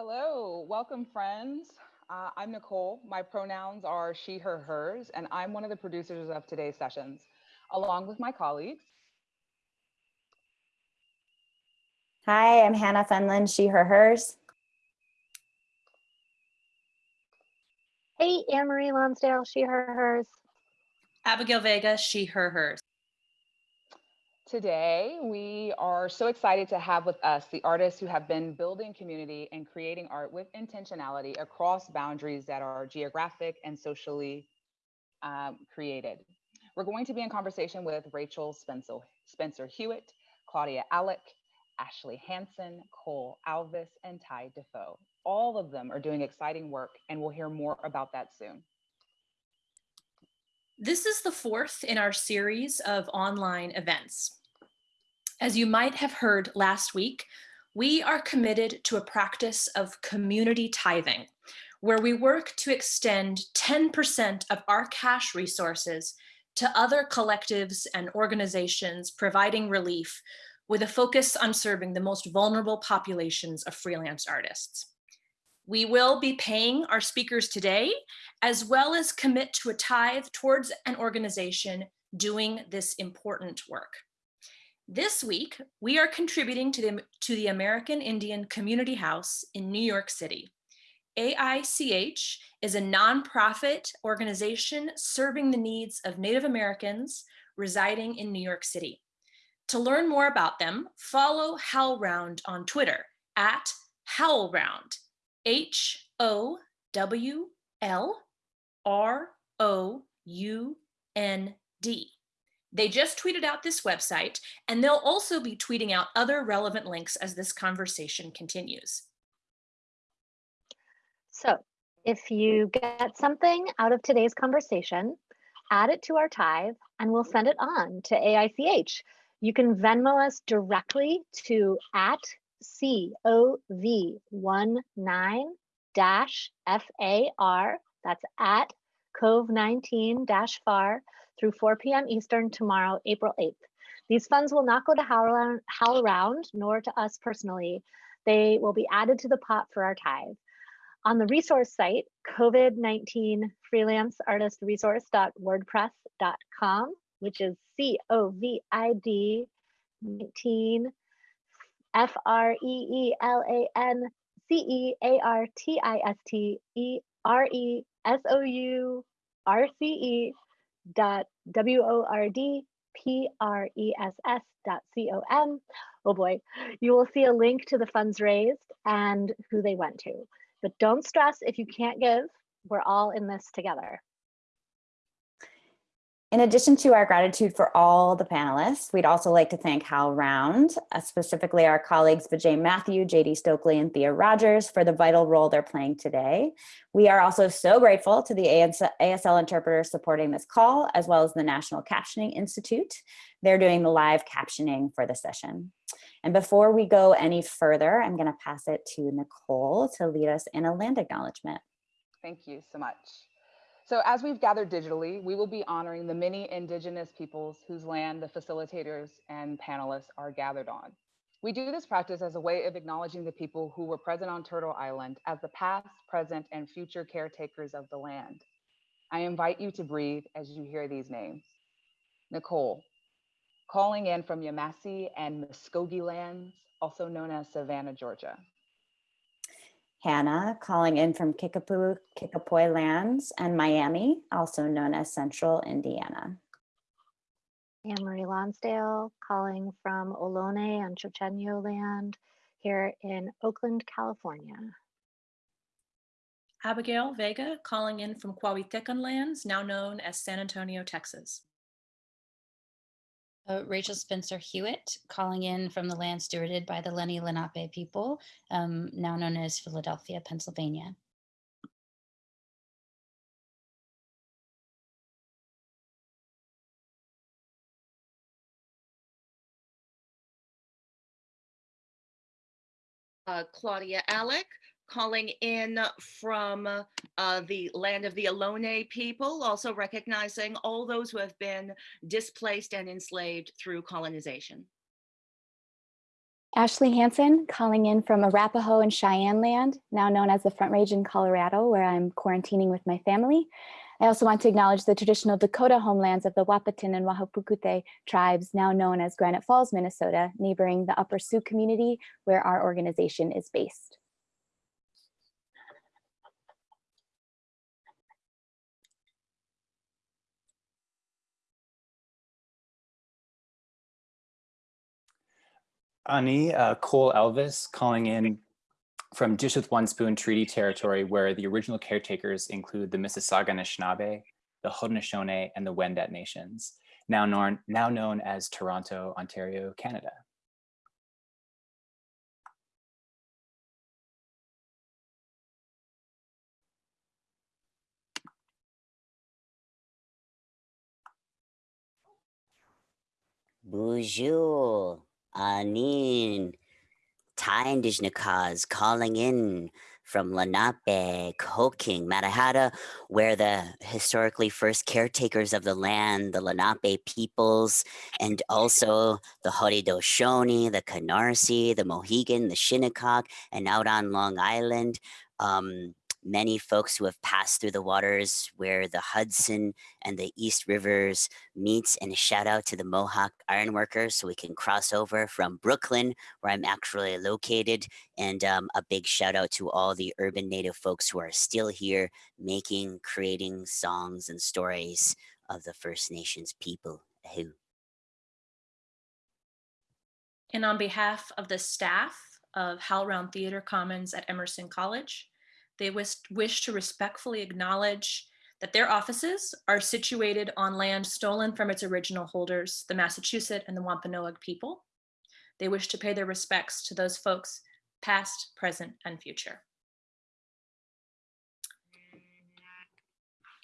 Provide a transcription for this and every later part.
Hello, welcome friends. Uh, I'm Nicole. My pronouns are she, her, hers, and I'm one of the producers of today's sessions, along with my colleagues. Hi, I'm Hannah Fenlon, she, her, hers. Hey, Anne-Marie Lonsdale, she, her, hers. Abigail Vega, she, her, hers. Today, we are so excited to have with us the artists who have been building community and creating art with intentionality across boundaries that are geographic and socially um, created. We're going to be in conversation with Rachel Spencer, Spencer Hewitt, Claudia Alec, Ashley Hanson, Cole Alvis, and Ty Defoe. All of them are doing exciting work and we'll hear more about that soon. This is the fourth in our series of online events. As you might have heard last week, we are committed to a practice of community tithing, where we work to extend 10% of our cash resources to other collectives and organizations providing relief with a focus on serving the most vulnerable populations of freelance artists. We will be paying our speakers today, as well as commit to a tithe towards an organization doing this important work. This week, we are contributing to the, to the American Indian Community House in New York City. AICH is a nonprofit organization serving the needs of Native Americans residing in New York City. To learn more about them, follow HowlRound on Twitter at HowlRound, H-O-W-L-R-O-U-N-D. They just tweeted out this website, and they'll also be tweeting out other relevant links as this conversation continues. So if you get something out of today's conversation, add it to our tithe and we'll send it on to AICH. You can Venmo us directly to at COV19 dash FAR, that's at COV19 dash FAR through 4 p.m. Eastern tomorrow, April 8th. These funds will not go to Howl, HowlRound, nor to us personally. They will be added to the pot for our tithe. On the resource site, COVID-19 freelanceartistresource.wordpress.com, which is C-O-V-I-D 19 F-R-E-E-L-A-N-C-E-A-R-T-I-S-T-E-R-E-S-O-U-R-C-E dot W-O-R-D-P-R-E-S-S dot C-O-M. Oh boy, you will see a link to the funds raised and who they went to. But don't stress if you can't give, we're all in this together. In addition to our gratitude for all the panelists, we'd also like to thank HowlRound, uh, specifically our colleagues Vijay Mathew, JD Stokely, and Thea Rogers for the vital role they're playing today. We are also so grateful to the ASL interpreters supporting this call, as well as the National Captioning Institute. They're doing the live captioning for the session. And before we go any further, I'm gonna pass it to Nicole to lead us in a land acknowledgement. Thank you so much. So as we've gathered digitally, we will be honoring the many indigenous peoples whose land the facilitators and panelists are gathered on. We do this practice as a way of acknowledging the people who were present on Turtle Island as the past, present, and future caretakers of the land. I invite you to breathe as you hear these names. Nicole, calling in from Yamasee and Muskogee lands, also known as Savannah, Georgia. Hannah calling in from Kickapoo, Kickapoo lands and Miami, also known as Central Indiana. Anne-Marie Lonsdale calling from Ohlone and Chochenyo land here in Oakland, California. Abigail Vega calling in from Coahuiltecan lands, now known as San Antonio, Texas. Uh, Rachel Spencer Hewitt calling in from the land stewarded by the Lenni Lenape people, um, now known as Philadelphia, Pennsylvania. Uh, Claudia Alec calling in from uh, the land of the Ohlone people, also recognizing all those who have been displaced and enslaved through colonization. Ashley Hanson, calling in from Arapaho and Cheyenne land, now known as the Front Range in Colorado, where I'm quarantining with my family. I also want to acknowledge the traditional Dakota homelands of the Wahpeton and Wahpekute tribes, now known as Granite Falls, Minnesota, neighboring the Upper Sioux community, where our organization is based. Ani uh, Cole Alvis calling in from Dish with One Spoon Treaty Territory, where the original caretakers include the Mississauga Anishinaabe, the Haudenosaunee, and the Wendat nations, now known, now known as Toronto, Ontario, Canada. Bonjour, Anin, Taindishnikas calling in from Lenape, Koking, Mannahatta, where the historically first caretakers of the land, the Lenape peoples, and also the Haudenosaunee, the Canarsie, the Mohegan, the Shinnecock, and out on Long Island, um, many folks who have passed through the waters where the Hudson and the East Rivers meets and a shout out to the Mohawk ironworkers so we can cross over from Brooklyn where I'm actually located and um, a big shout out to all the urban native folks who are still here making, creating songs and stories of the First Nations people. Who? And on behalf of the staff of HowlRound Theater Commons at Emerson College, they wish, wish to respectfully acknowledge that their offices are situated on land stolen from its original holders, the Massachusetts and the Wampanoag people. They wish to pay their respects to those folks, past, present, and future.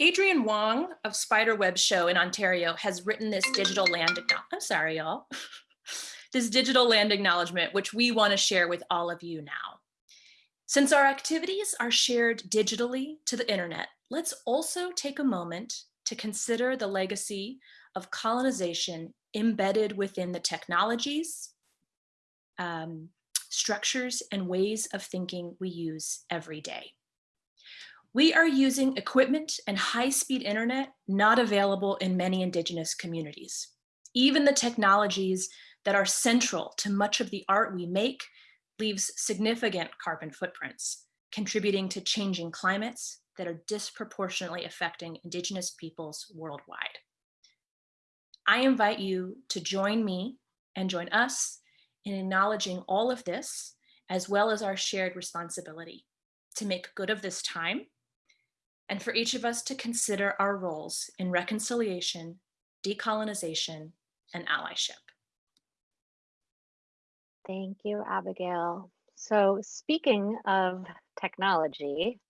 Adrienne Wong of Spiderweb Show in Ontario has written this digital land, I'm sorry, y'all, this digital land acknowledgement, which we wanna share with all of you now. Since our activities are shared digitally to the internet, let's also take a moment to consider the legacy of colonization embedded within the technologies, um, structures, and ways of thinking we use every day. We are using equipment and high-speed internet not available in many indigenous communities. Even the technologies that are central to much of the art we make leaves significant carbon footprints, contributing to changing climates that are disproportionately affecting Indigenous peoples worldwide. I invite you to join me and join us in acknowledging all of this, as well as our shared responsibility to make good of this time, and for each of us to consider our roles in reconciliation, decolonization, and allyship. Thank you, Abigail. So speaking of technology,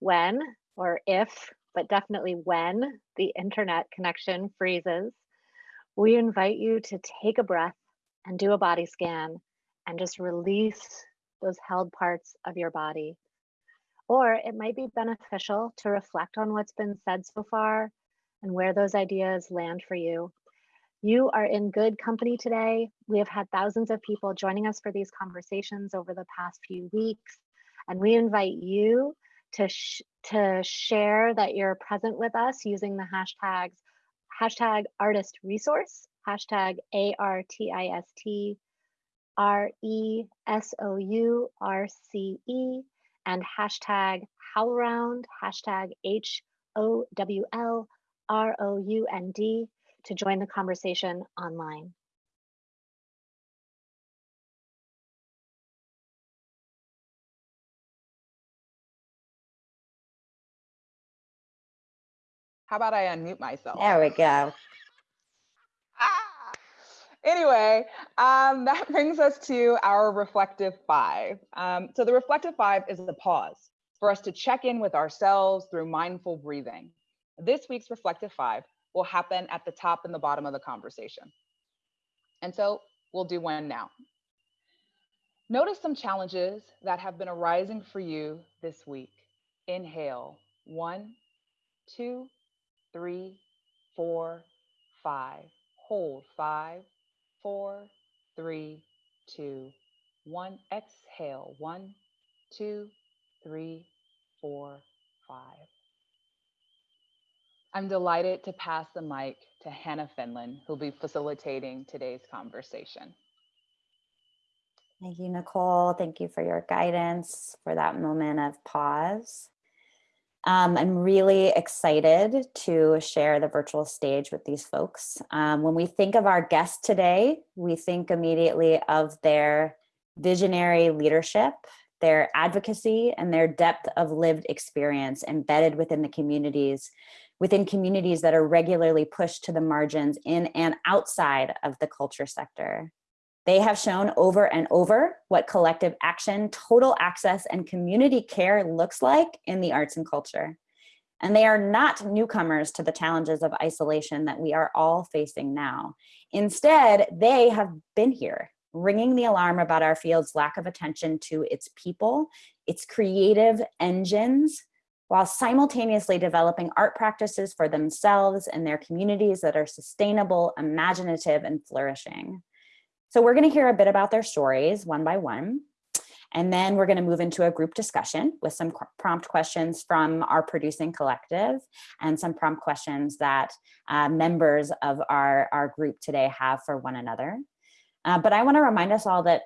when or if, but definitely when the internet connection freezes, we invite you to take a breath and do a body scan and just release those held parts of your body. Or it might be beneficial to reflect on what's been said so far and where those ideas land for you you are in good company today. We have had thousands of people joining us for these conversations over the past few weeks, and we invite you to, sh to share that you're present with us using the hashtags hashtag artist resource, hashtag A-R-T-I-S-T, R-E-S-O-U-R-C-E, and hashtag howlround, hashtag H-O-W-L-R-O-U-N-D to join the conversation online. How about I unmute myself? There we go. Ah! Anyway, um, that brings us to our reflective five. Um, so the reflective five is a pause for us to check in with ourselves through mindful breathing. This week's reflective five will happen at the top and the bottom of the conversation. And so we'll do one now. Notice some challenges that have been arising for you this week. Inhale, one, two, three, four, five. Hold, five, four, three, two, one, exhale, one, two, three, four, five. I'm delighted to pass the mic to Hannah Fenlon, who'll be facilitating today's conversation. Thank you, Nicole. Thank you for your guidance for that moment of pause. Um, I'm really excited to share the virtual stage with these folks. Um, when we think of our guest today, we think immediately of their visionary leadership, their advocacy, and their depth of lived experience embedded within the communities, within communities that are regularly pushed to the margins in and outside of the culture sector. They have shown over and over what collective action, total access, and community care looks like in the arts and culture. And they are not newcomers to the challenges of isolation that we are all facing now. Instead, they have been here, ringing the alarm about our field's lack of attention to its people, its creative engines, while simultaneously developing art practices for themselves and their communities that are sustainable, imaginative, and flourishing. So we're gonna hear a bit about their stories one by one. And then we're gonna move into a group discussion with some prompt questions from our producing collective and some prompt questions that uh, members of our, our group today have for one another. Uh, but I wanna remind us all that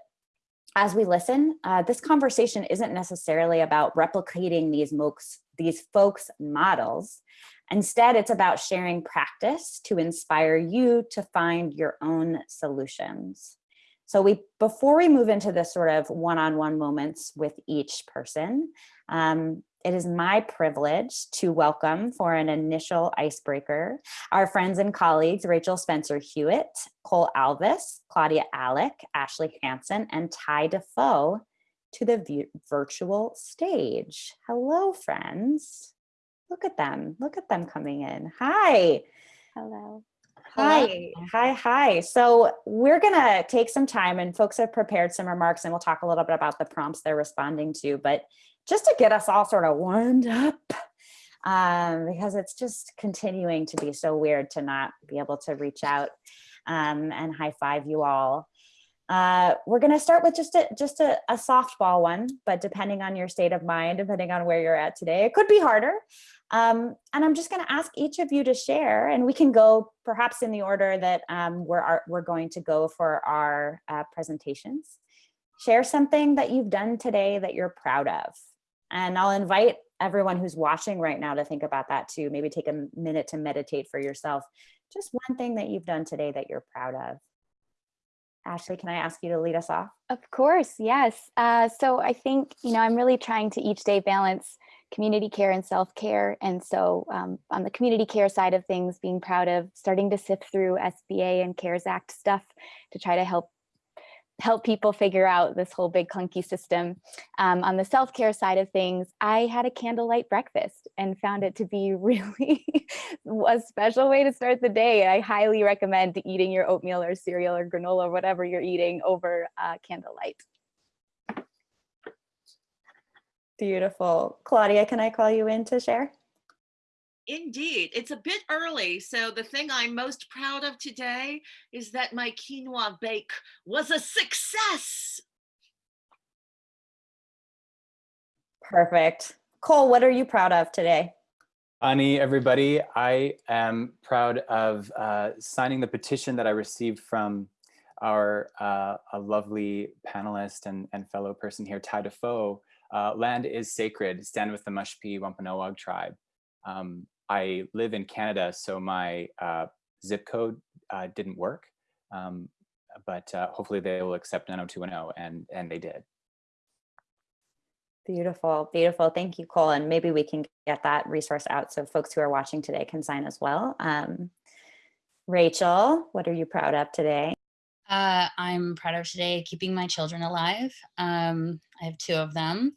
as we listen, uh, this conversation isn't necessarily about replicating these, folks, these folks' models. Instead, it's about sharing practice to inspire you to find your own solutions. So we, before we move into the sort of one-on-one -on -one moments with each person, um, it is my privilege to welcome for an initial icebreaker, our friends and colleagues, Rachel Spencer Hewitt, Cole Alvis, Claudia Alec, Ashley Hanson, and Ty Defoe to the virtual stage. Hello, friends. Look at them. Look at them coming in. Hi. Hello. Hi, hi, hi. So we're gonna take some time and folks have prepared some remarks and we'll talk a little bit about the prompts they're responding to, but just to get us all sort of warmed up um, because it's just continuing to be so weird to not be able to reach out um, and high five you all. Uh, we're going to start with just a just a, a softball one, but depending on your state of mind, depending on where you're at today, it could be harder. Um, and I'm just going to ask each of you to share, and we can go perhaps in the order that um, we're, we're going to go for our uh, presentations. Share something that you've done today that you're proud of. And I'll invite everyone who's watching right now to think about that too. Maybe take a minute to meditate for yourself. Just one thing that you've done today that you're proud of. Ashley, can I ask you to lead us off? Of course, yes. Uh, so I think, you know, I'm really trying to each day balance community care and self-care. And so um, on the community care side of things, being proud of starting to sift through SBA and CARES Act stuff to try to help help people figure out this whole big clunky system. Um, on the self-care side of things, I had a candlelight breakfast and found it to be really a special way to start the day. I highly recommend eating your oatmeal or cereal or granola or whatever you're eating over uh, candlelight. Beautiful. Claudia, can I call you in to share? Indeed, it's a bit early. So the thing I'm most proud of today is that my quinoa bake was a success. Perfect. Cole, what are you proud of today? Ani, everybody, I am proud of uh, signing the petition that I received from our uh, a lovely panelist and, and fellow person here, Ty Defoe, uh, land is sacred, stand with the Mashpee Wampanoag tribe. Um, I live in Canada, so my uh, zip code uh, didn't work, um, but uh, hopefully they will accept 90210, and, and they did. Beautiful, beautiful. Thank you, Cole. And maybe we can get that resource out so folks who are watching today can sign as well. Um, Rachel, what are you proud of today? Uh, I'm proud of today keeping my children alive. Um, I have two of them.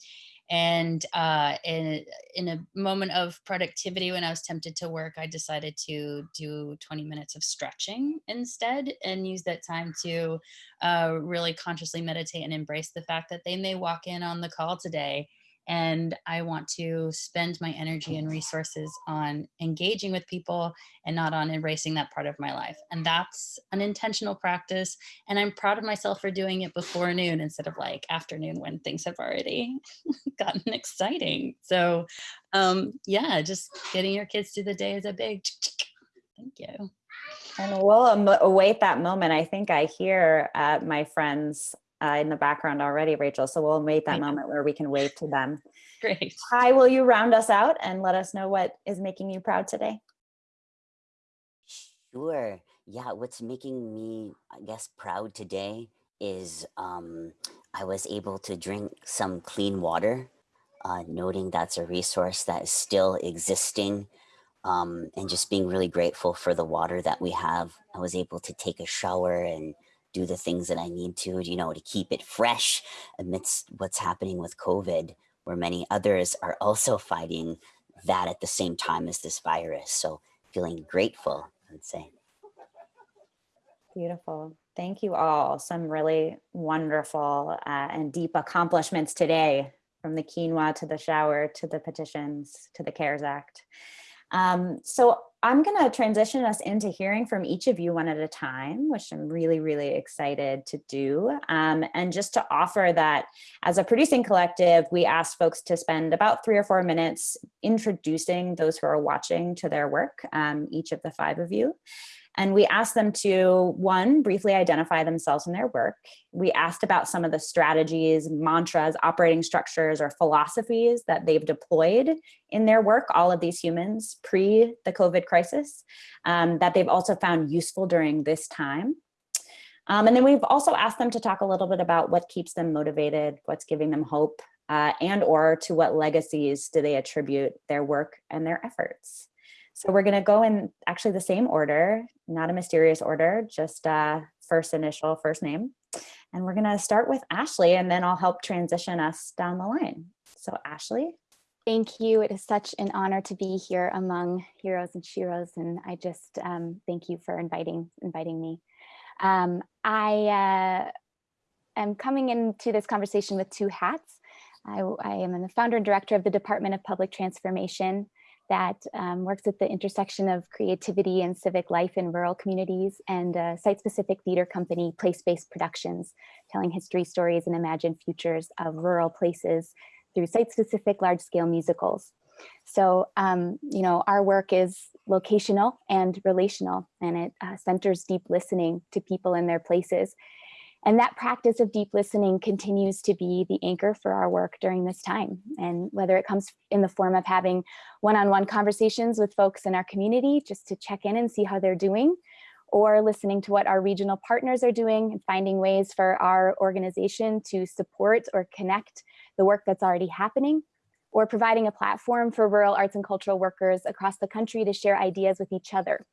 And uh, in, in a moment of productivity, when I was tempted to work, I decided to do 20 minutes of stretching instead and use that time to uh, really consciously meditate and embrace the fact that they may walk in on the call today and I want to spend my energy and resources on engaging with people and not on erasing that part of my life. And that's an intentional practice. And I'm proud of myself for doing it before noon instead of like afternoon when things have already gotten exciting. So um, yeah, just getting your kids through the day is a big thank you. And we'll await that moment. I think I hear uh, my friends uh, in the background already, Rachel. So we'll wait that moment where we can wave to them. Great. Ty, will you round us out and let us know what is making you proud today? Sure. Yeah, what's making me, I guess, proud today is um, I was able to drink some clean water, uh, noting that's a resource that is still existing, um, and just being really grateful for the water that we have. I was able to take a shower and do the things that I need to, you know, to keep it fresh amidst what's happening with COVID, where many others are also fighting that at the same time as this virus. So feeling grateful, I'd say. Beautiful. Thank you all. Some really wonderful uh, and deep accomplishments today from the quinoa to the shower to the petitions to the CARES Act. Um, so I'm going to transition us into hearing from each of you one at a time, which I'm really, really excited to do. Um, and just to offer that as a producing collective, we asked folks to spend about three or four minutes introducing those who are watching to their work, um, each of the five of you. And we asked them to, one, briefly identify themselves and their work. We asked about some of the strategies, mantras, operating structures, or philosophies that they've deployed in their work, all of these humans pre the COVID crisis, um, that they've also found useful during this time. Um, and then we've also asked them to talk a little bit about what keeps them motivated, what's giving them hope, uh, and or to what legacies do they attribute their work and their efforts. So we're going to go in actually the same order, not a mysterious order, just uh, first initial, first name. And we're going to start with Ashley, and then I'll help transition us down the line. So Ashley. Thank you. It is such an honor to be here among heroes and sheroes, and I just um, thank you for inviting inviting me. Um, I uh, am coming into this conversation with two hats. I, I am the founder and director of the Department of Public Transformation that um, works at the intersection of creativity and civic life in rural communities and a site-specific theater company, Place-Based Productions, telling history stories and imagined futures of rural places through site-specific large-scale musicals. So, um, you know, our work is locational and relational, and it uh, centers deep listening to people in their places. And that practice of deep listening continues to be the anchor for our work during this time. And whether it comes in the form of having one-on-one conversations with folks in our community just to check in and see how they're doing, or listening to what our regional partners are doing and finding ways for our organization to support or connect the work that's already happening, or providing a platform for rural arts and cultural workers across the country to share ideas with each other.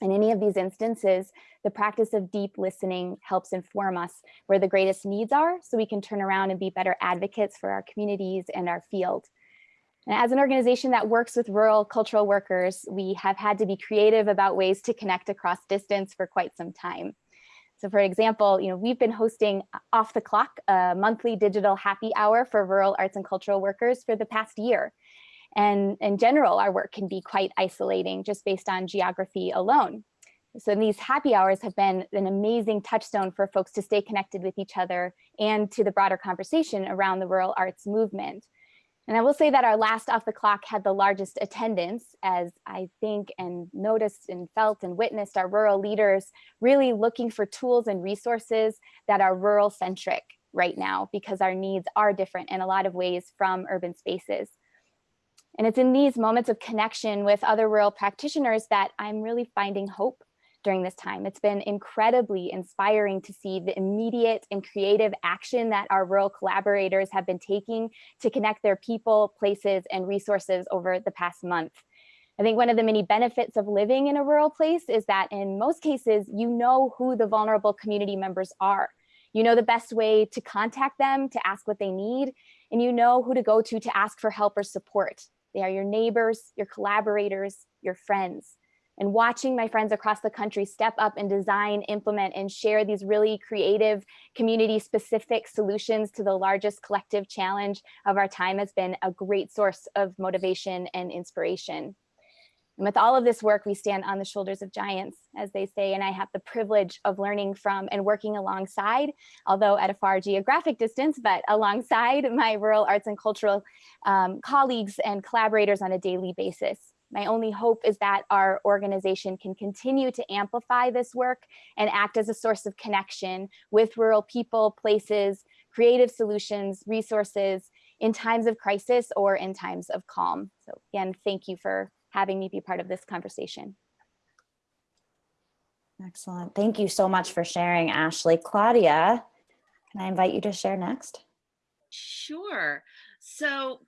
In any of these instances, the practice of deep listening helps inform us where the greatest needs are so we can turn around and be better advocates for our communities and our field. And as an organization that works with rural cultural workers, we have had to be creative about ways to connect across distance for quite some time. So for example, you know, we've been hosting off the clock a monthly digital happy hour for rural arts and cultural workers for the past year. And in general, our work can be quite isolating just based on geography alone. So these happy hours have been an amazing touchstone for folks to stay connected with each other and to the broader conversation around the rural arts movement. And I will say that our last off the clock had the largest attendance as I think and noticed and felt and witnessed our rural leaders really looking for tools and resources that are rural centric right now because our needs are different in a lot of ways from urban spaces. And it's in these moments of connection with other rural practitioners that I'm really finding hope during this time. It's been incredibly inspiring to see the immediate and creative action that our rural collaborators have been taking to connect their people, places, and resources over the past month. I think one of the many benefits of living in a rural place is that in most cases, you know who the vulnerable community members are. You know the best way to contact them, to ask what they need, and you know who to go to to ask for help or support. They are your neighbors, your collaborators, your friends. and watching my friends across the country step up and design, implement, and share these really creative, community-specific solutions to the largest collective challenge of our time has been a great source of motivation and inspiration. And with all of this work, we stand on the shoulders of giants, as they say, and I have the privilege of learning from and working alongside, although at a far geographic distance, but alongside my rural arts and cultural um, colleagues and collaborators on a daily basis. My only hope is that our organization can continue to amplify this work and act as a source of connection with rural people, places, creative solutions, resources in times of crisis or in times of calm. So again, thank you for having me be part of this conversation. Excellent. Thank you so much for sharing, Ashley. Claudia, can I invite you to share next? Sure. So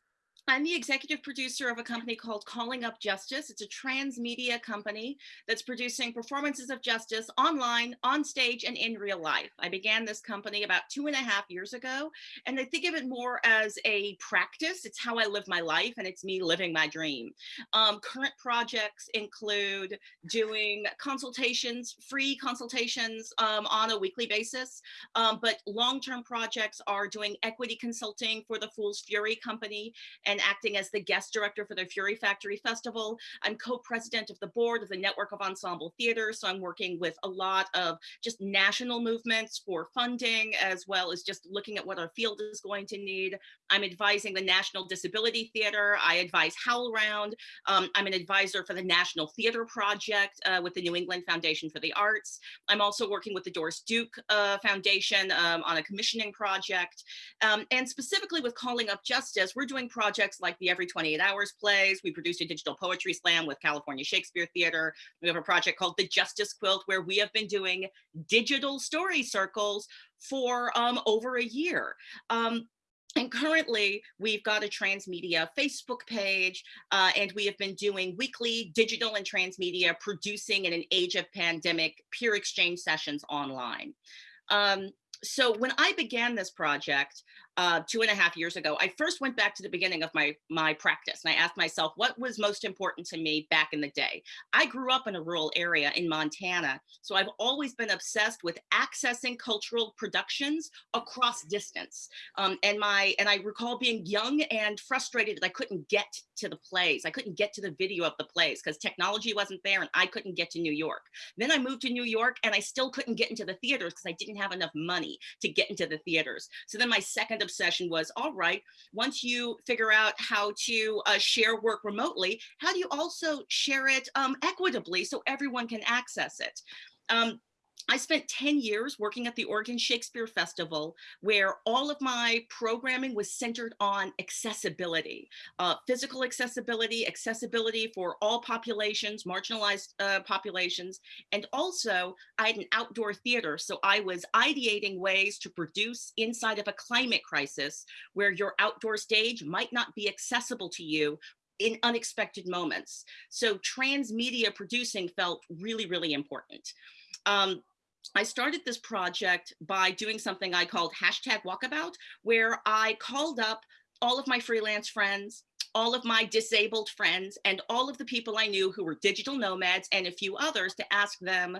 I'm the executive producer of a company called Calling Up Justice. It's a transmedia company that's producing performances of justice online, on stage, and in real life. I began this company about two and a half years ago, and I think of it more as a practice. It's how I live my life, and it's me living my dream. Um, current projects include doing consultations, free consultations um, on a weekly basis, um, but long-term projects are doing equity consulting for the Fool's Fury company and acting as the guest director for the Fury Factory Festival. I'm co-president of the board of the Network of Ensemble Theater, so I'm working with a lot of just national movements for funding, as well as just looking at what our field is going to need. I'm advising the National Disability Theater. I advise HowlRound. Um, I'm an advisor for the National Theater Project uh, with the New England Foundation for the Arts. I'm also working with the Doris Duke uh, Foundation um, on a commissioning project. Um, and specifically with Calling Up Justice, we're doing projects projects like the Every 28 Hours plays. We produced a digital poetry slam with California Shakespeare Theater. We have a project called the Justice Quilt where we have been doing digital story circles for um, over a year. Um, and currently, we've got a transmedia Facebook page, uh, and we have been doing weekly digital and transmedia producing in an age of pandemic peer exchange sessions online. Um, so when I began this project, uh, two and a half years ago, I first went back to the beginning of my, my practice and I asked myself, what was most important to me back in the day? I grew up in a rural area in Montana, so I've always been obsessed with accessing cultural productions across distance. Um, and my and I recall being young and frustrated that I couldn't get to the plays. I couldn't get to the video of the plays because technology wasn't there and I couldn't get to New York. Then I moved to New York and I still couldn't get into the theaters because I didn't have enough money to get into the theaters. So then my second obsession was, all right, once you figure out how to uh, share work remotely, how do you also share it um, equitably so everyone can access it? Um, I spent 10 years working at the Oregon Shakespeare Festival, where all of my programming was centered on accessibility, uh, physical accessibility, accessibility for all populations, marginalized uh, populations, and also I had an outdoor theater. So I was ideating ways to produce inside of a climate crisis where your outdoor stage might not be accessible to you in unexpected moments. So transmedia producing felt really, really important. Um, I started this project by doing something I called hashtag walkabout, where I called up all of my freelance friends, all of my disabled friends, and all of the people I knew who were digital nomads and a few others to ask them,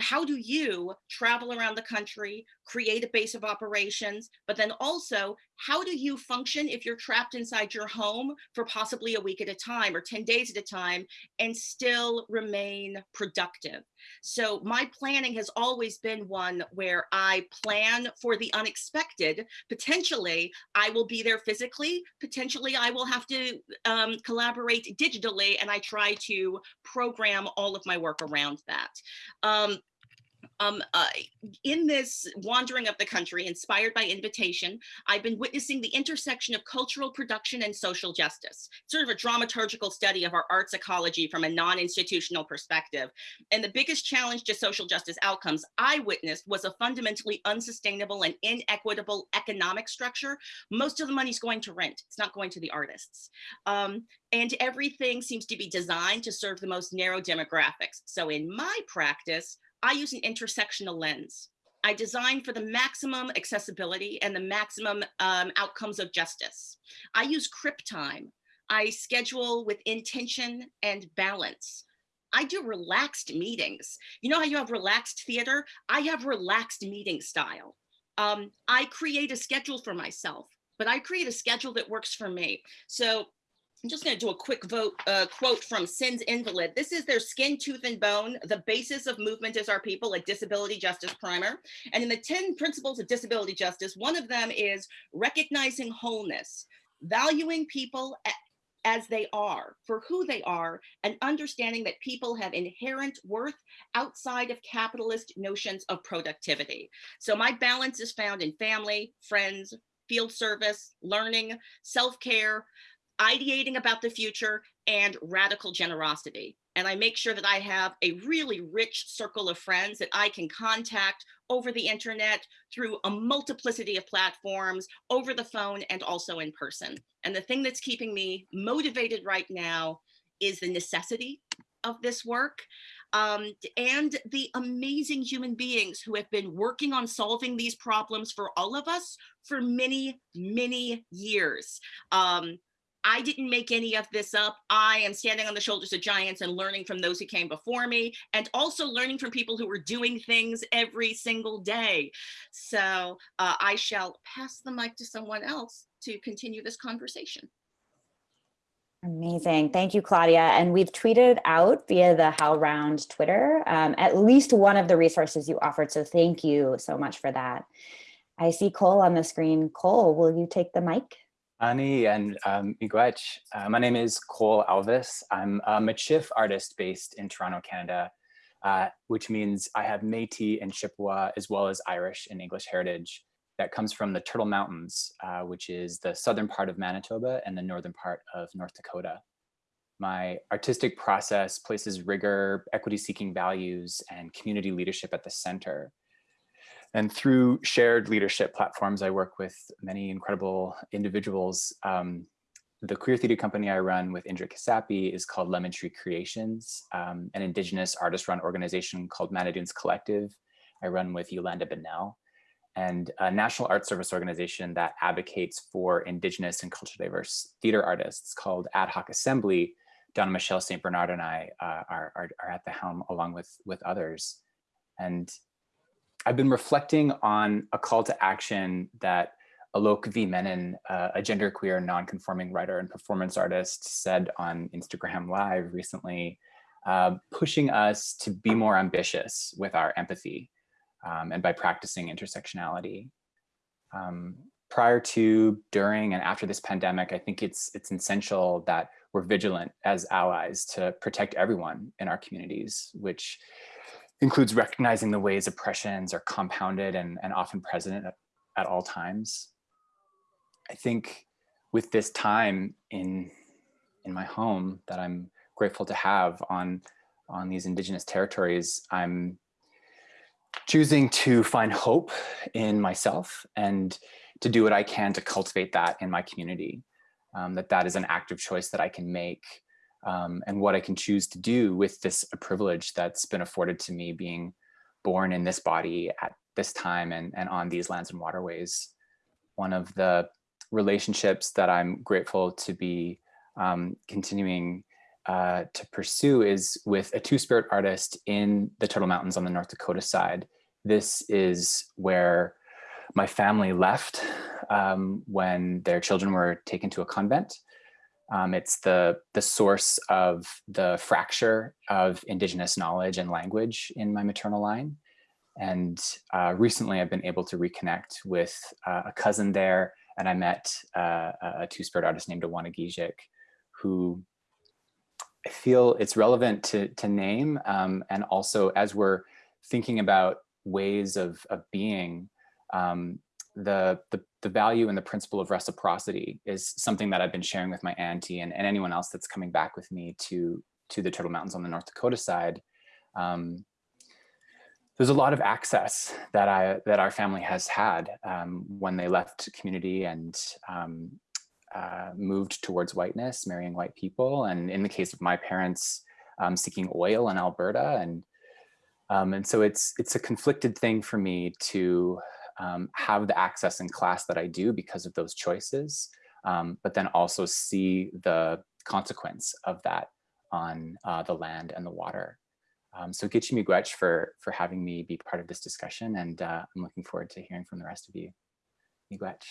how do you travel around the country, create a base of operations, but then also how do you function if you're trapped inside your home for possibly a week at a time or 10 days at a time and still remain productive? So my planning has always been one where I plan for the unexpected. Potentially, I will be there physically. Potentially, I will have to um, collaborate digitally, and I try to program all of my work around that. Um, um, uh, in this wandering of the country, inspired by invitation, I've been witnessing the intersection of cultural production and social justice, sort of a dramaturgical study of our arts ecology from a non-institutional perspective. And the biggest challenge to social justice outcomes I witnessed was a fundamentally unsustainable and inequitable economic structure. Most of the money's going to rent, it's not going to the artists. Um, and everything seems to be designed to serve the most narrow demographics. So in my practice, I use an intersectional lens. I design for the maximum accessibility and the maximum um, outcomes of justice. I use CRIP time. I schedule with intention and balance. I do relaxed meetings. You know how you have relaxed theater? I have relaxed meeting style. Um, I create a schedule for myself, but I create a schedule that works for me. So I'm just going to do a quick vote uh, quote from Sins Invalid. This is their skin, tooth, and bone. The basis of movement is our people, a disability justice primer. And in the 10 principles of disability justice, one of them is recognizing wholeness, valuing people as they are, for who they are, and understanding that people have inherent worth outside of capitalist notions of productivity. So my balance is found in family, friends, field service, learning, self-care, ideating about the future, and radical generosity. And I make sure that I have a really rich circle of friends that I can contact over the internet through a multiplicity of platforms, over the phone, and also in person. And the thing that's keeping me motivated right now is the necessity of this work um, and the amazing human beings who have been working on solving these problems for all of us for many, many years. Um, I didn't make any of this up. I am standing on the shoulders of giants and learning from those who came before me and also learning from people who are doing things every single day. So uh, I shall pass the mic to someone else to continue this conversation. Amazing. Thank you, Claudia. And we've tweeted out via the HowlRound Twitter um, at least one of the resources you offered. So thank you so much for that. I see Cole on the screen. Cole, will you take the mic? Ani and um, Miigwech. Uh, my name is Cole Alvis. I'm a Michif artist based in Toronto, Canada, uh, which means I have Métis and Chippewa as well as Irish and English heritage that comes from the Turtle Mountains, uh, which is the southern part of Manitoba and the northern part of North Dakota. My artistic process places rigor, equity-seeking values, and community leadership at the center. And through shared leadership platforms, I work with many incredible individuals. Um, the queer theater company I run with Indra Kasapi is called Lemon Tree Creations, um, an indigenous artist-run organization called Manidoons Collective. I run with Yolanda Bonnell and a National Art Service organization that advocates for indigenous and culturally diverse theater artists called Ad Hoc Assembly. Donna Michelle St. Bernard and I uh, are, are, are at the helm along with, with others. And I've been reflecting on a call to action that Alok V. Menon, uh, a genderqueer non-conforming writer and performance artist said on Instagram Live recently, uh, pushing us to be more ambitious with our empathy um, and by practicing intersectionality. Um, prior to, during, and after this pandemic, I think it's, it's essential that we're vigilant as allies to protect everyone in our communities, which includes recognizing the ways oppressions are compounded and, and often present at, at all times. I think with this time in, in my home that I'm grateful to have on, on these indigenous territories, I'm choosing to find hope in myself and to do what I can to cultivate that in my community. Um, that that is an active choice that I can make um, and what I can choose to do with this privilege that's been afforded to me being born in this body at this time and, and on these lands and waterways. One of the relationships that I'm grateful to be um, continuing uh, to pursue is with a two-spirit artist in the Turtle Mountains on the North Dakota side. This is where my family left um, when their children were taken to a convent. Um, it's the, the source of the fracture of indigenous knowledge and language in my maternal line. And uh, recently I've been able to reconnect with uh, a cousin there and I met uh, a two-spirit artist named Awana Gijik, who I feel it's relevant to, to name. Um, and also as we're thinking about ways of, of being, um, the, the, the value and the principle of reciprocity is something that I've been sharing with my auntie and, and anyone else that's coming back with me to, to the Turtle Mountains on the North Dakota side. Um, there's a lot of access that I that our family has had um, when they left community and um, uh, moved towards whiteness, marrying white people, and in the case of my parents, um, seeking oil in Alberta, and um, and so it's it's a conflicted thing for me to um, have the access in class that I do because of those choices, um, but then also see the consequence of that on uh, the land and the water. Um, so Gitchi Miigwech for, for having me be part of this discussion and uh, I'm looking forward to hearing from the rest of you. Miigwech.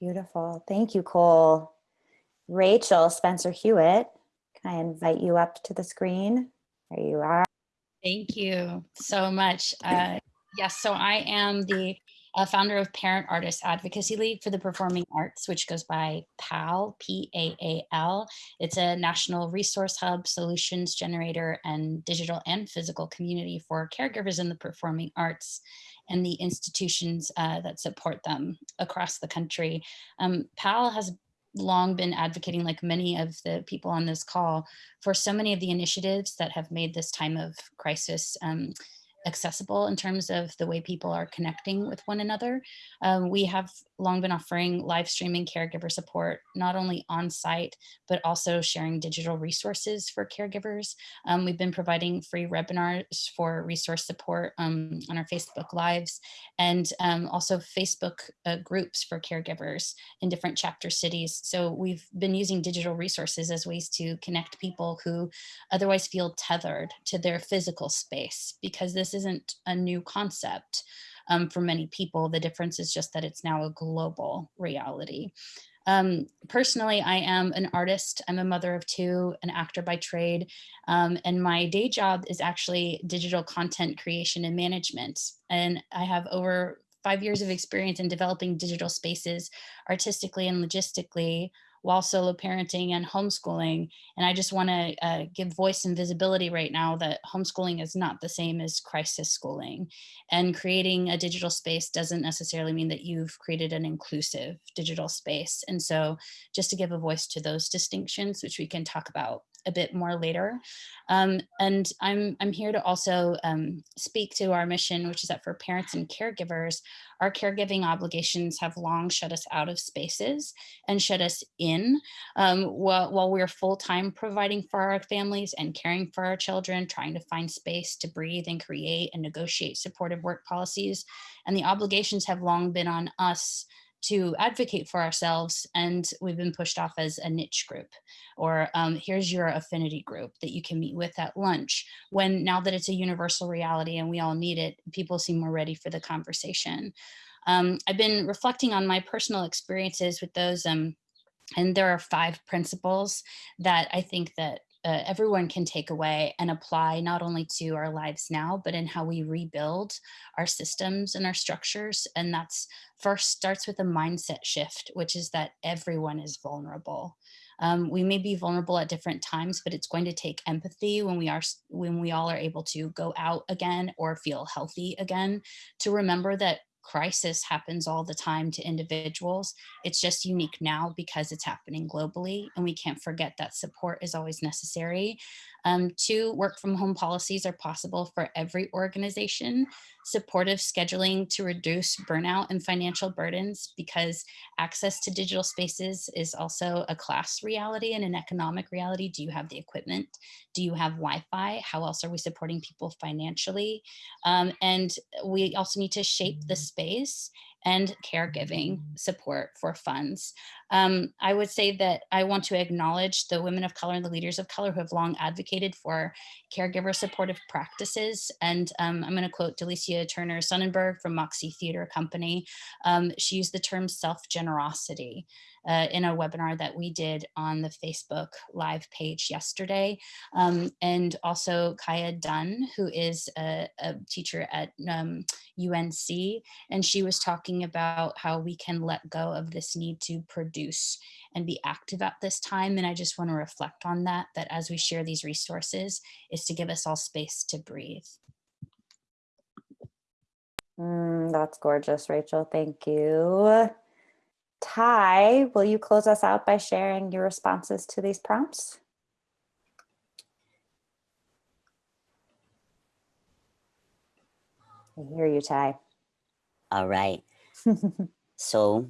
Beautiful. Thank you, Cole. Rachel Spencer Hewitt, can I invite you up to the screen? There you are. Thank you so much. Uh, yes, so I am the uh, founder of Parent Artist Advocacy League for the Performing Arts, which goes by PAL, P-A-A-L. It's a national resource hub, solutions generator, and digital and physical community for caregivers in the performing arts and the institutions uh, that support them across the country. Um, PAL has long been advocating like many of the people on this call for so many of the initiatives that have made this time of crisis um, accessible in terms of the way people are connecting with one another. Um, we have long been offering live streaming caregiver support, not only on site, but also sharing digital resources for caregivers. Um, we've been providing free webinars for resource support um, on our Facebook Lives and um, also Facebook uh, groups for caregivers in different chapter cities. So we've been using digital resources as ways to connect people who otherwise feel tethered to their physical space because this isn't a new concept um, for many people. The difference is just that it's now a global reality. Um, personally, I am an artist. I'm a mother of two, an actor by trade, um, and my day job is actually digital content creation and management. And I have over five years of experience in developing digital spaces artistically and logistically while solo parenting and homeschooling. And I just want to uh, give voice and visibility right now that homeschooling is not the same as crisis schooling. And creating a digital space doesn't necessarily mean that you've created an inclusive digital space. And so just to give a voice to those distinctions, which we can talk about a bit more later. Um, and I'm, I'm here to also um, speak to our mission, which is that for parents and caregivers, our caregiving obligations have long shut us out of spaces and shut us in um, while, while we're full-time providing for our families and caring for our children, trying to find space to breathe and create and negotiate supportive work policies. And the obligations have long been on us to advocate for ourselves and we've been pushed off as a niche group or um, here's your affinity group that you can meet with at lunch when now that it's a universal reality and we all need it people seem more ready for the conversation. Um, I've been reflecting on my personal experiences with those um, and there are five principles that I think that uh, everyone can take away and apply not only to our lives now, but in how we rebuild our systems and our structures. And that's first starts with a mindset shift, which is that everyone is vulnerable. Um, we may be vulnerable at different times, but it's going to take empathy when we are when we all are able to go out again or feel healthy again to remember that crisis happens all the time to individuals. It's just unique now because it's happening globally and we can't forget that support is always necessary. Um, two, work from home policies are possible for every organization. Supportive scheduling to reduce burnout and financial burdens because access to digital spaces is also a class reality and an economic reality. Do you have the equipment? Do you have Wi-Fi? How else are we supporting people financially? Um, and we also need to shape the space and caregiving support for funds. Um, I would say that I want to acknowledge the women of color and the leaders of color who have long advocated for caregiver supportive practices. And um, I'm going to quote Delicia Turner Sonnenberg from Moxie Theater Company. Um, she used the term self-generosity uh, in a webinar that we did on the Facebook live page yesterday. Um, and also Kaya Dunn, who is a, a teacher at um, UNC. And she was talking about how we can let go of this need to produce and be active at this time. And I just want to reflect on that, that as we share these resources is to give us all space to breathe. Mm, that's gorgeous, Rachel. Thank you. Ty, will you close us out by sharing your responses to these prompts? I hear you, Ty. All right. so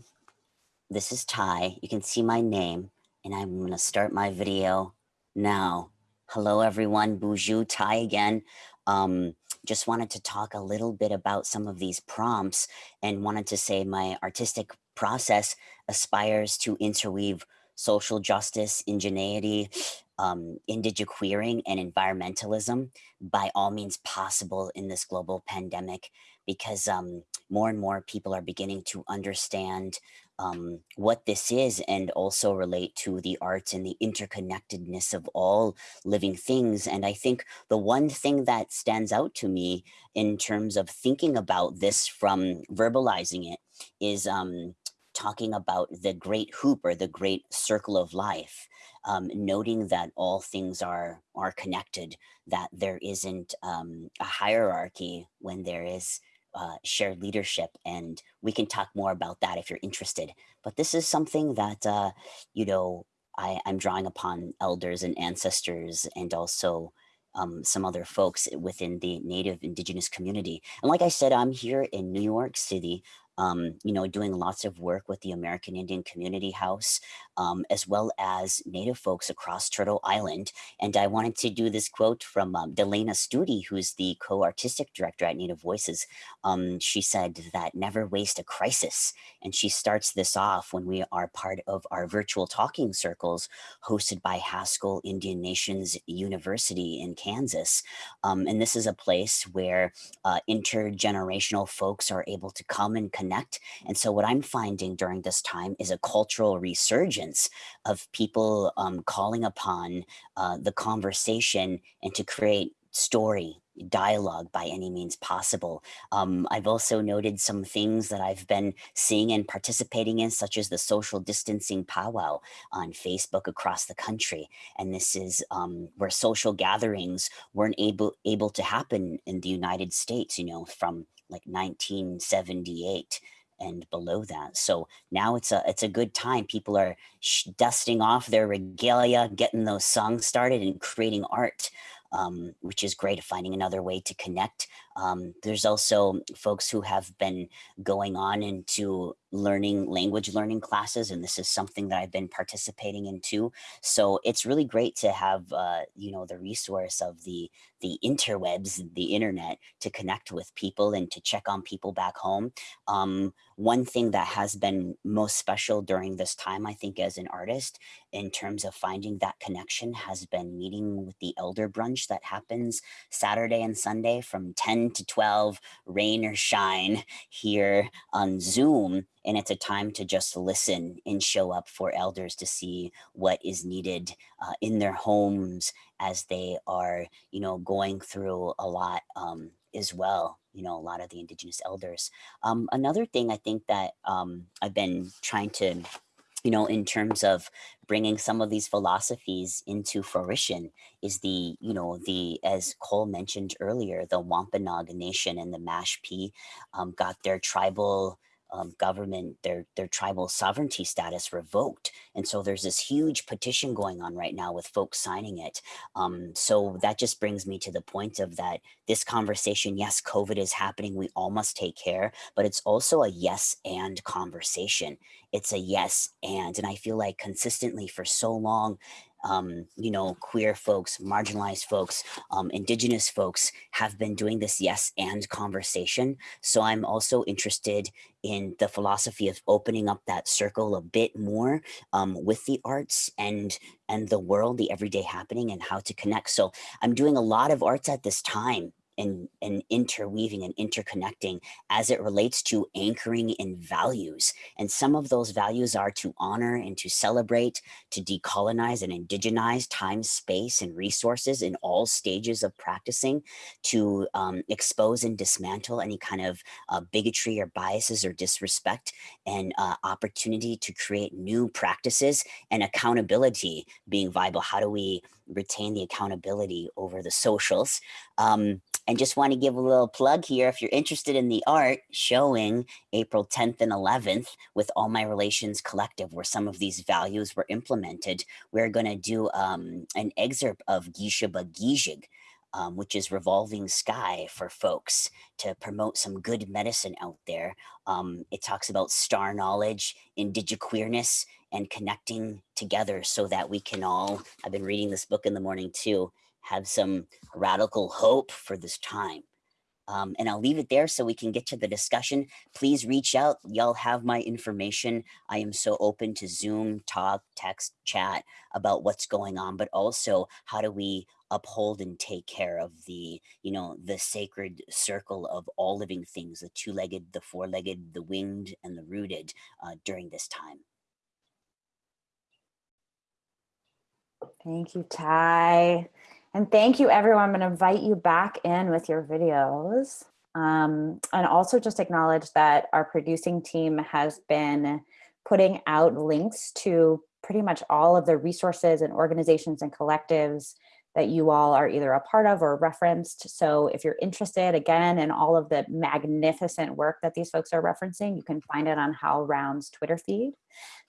this is Ty. You can see my name and I'm to start my video now. Hello, everyone. Boozhoo Ty again. Um, just wanted to talk a little bit about some of these prompts and wanted to say my artistic process aspires to interweave social justice, ingenuity, um, indigiqueering and environmentalism by all means possible in this global pandemic because um, more and more people are beginning to understand um, what this is and also relate to the arts and the interconnectedness of all living things. And I think the one thing that stands out to me in terms of thinking about this from verbalizing it is um, talking about the great hoop or the great circle of life. Um, noting that all things are are connected, that there isn't um, a hierarchy when there is uh, shared leadership. And we can talk more about that if you're interested. But this is something that, uh, you know, I, I'm drawing upon elders and ancestors and also um, some other folks within the native indigenous community. And like I said, I'm here in New York City um, you know, doing lots of work with the American Indian Community House, um, as well as Native folks across Turtle Island. And I wanted to do this quote from um, DeLanna Studi, who's the co-artistic director at Native Voices. Um, she said that never waste a crisis. And she starts this off when we are part of our virtual talking circles hosted by Haskell Indian Nations University in Kansas. Um, and this is a place where uh, intergenerational folks are able to come and connect connect. And so what I'm finding during this time is a cultural resurgence of people um, calling upon uh, the conversation and to create story dialogue by any means possible. Um, I've also noted some things that I've been seeing and participating in, such as the social distancing powwow on Facebook across the country. And this is um, where social gatherings weren't able, able to happen in the United States, you know, from like 1978 and below that. So now it's a it's a good time. People are dusting off their regalia, getting those songs started, and creating art um, which is great, finding another way to connect. Um, there's also folks who have been going on into learning language learning classes, and this is something that I've been participating in too. So it's really great to have, uh, you know, the resource of the the interwebs, the internet, to connect with people and to check on people back home. Um, one thing that has been most special during this time, I think, as an artist, in terms of finding that connection, has been meeting with the elder brunch that happens Saturday and Sunday from 10 to 12, rain or shine, here on Zoom. And it's a time to just listen and show up for elders to see what is needed uh, in their homes as they are, you know, going through a lot um, as well you know, a lot of the indigenous elders. Um, another thing I think that um, I've been trying to, you know, in terms of bringing some of these philosophies into fruition is the, you know, the, as Cole mentioned earlier, the Wampanoag Nation and the Mashpee um, got their tribal um, government, their, their tribal sovereignty status revoked. And so there's this huge petition going on right now with folks signing it. Um, so that just brings me to the point of that this conversation, yes, COVID is happening. We all must take care, but it's also a yes and conversation. It's a yes and, and I feel like consistently for so long, um, you know, queer folks, marginalized folks, um, indigenous folks have been doing this yes and conversation. So I'm also interested in the philosophy of opening up that circle a bit more um, with the arts and and the world, the everyday happening and how to connect. So I'm doing a lot of arts at this time and, and interweaving and interconnecting as it relates to anchoring in values. And some of those values are to honor and to celebrate, to decolonize and indigenize time, space, and resources in all stages of practicing, to um, expose and dismantle any kind of uh, bigotry or biases or disrespect, and uh, opportunity to create new practices and accountability being viable. How do we retain the accountability over the socials? Um, and just want to give a little plug here. If you're interested in the art showing April 10th and 11th with All My Relations Collective, where some of these values were implemented, we're going to do um, an excerpt of Gishaba Gijig, um, which is revolving sky for folks to promote some good medicine out there. Um, it talks about star knowledge, indigiqueerness, and connecting together so that we can all, I've been reading this book in the morning too, have some radical hope for this time. Um, and I'll leave it there so we can get to the discussion. Please reach out. Y'all have my information. I am so open to Zoom, talk, text, chat about what's going on, but also how do we uphold and take care of the, you know, the sacred circle of all living things, the two-legged, the four-legged, the winged, and the rooted uh, during this time. Thank you, Ty. And thank you, everyone. I'm going to invite you back in with your videos. Um, and also just acknowledge that our producing team has been putting out links to pretty much all of the resources and organizations and collectives that you all are either a part of or referenced. So if you're interested, again, in all of the magnificent work that these folks are referencing, you can find it on Hal HowlRound's Twitter feed.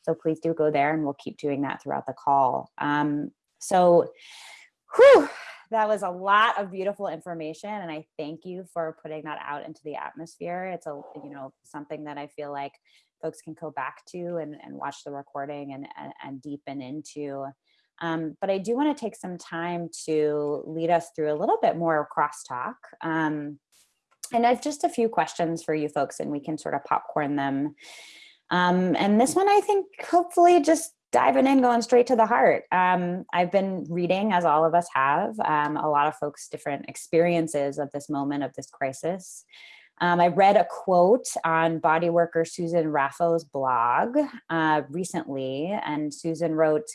So please do go there and we'll keep doing that throughout the call. Um, so whew, that was a lot of beautiful information and I thank you for putting that out into the atmosphere. It's a, you know, something that I feel like folks can go back to and, and watch the recording and, and, and deepen into. Um, but I do want to take some time to lead us through a little bit more crosstalk. Um, and I've just a few questions for you folks and we can sort of popcorn them. Um, and this one, I think, hopefully just diving in, going straight to the heart. Um, I've been reading, as all of us have, um, a lot of folks' different experiences of this moment of this crisis. Um, I read a quote on body worker Susan Raffo's blog uh, recently, and Susan wrote,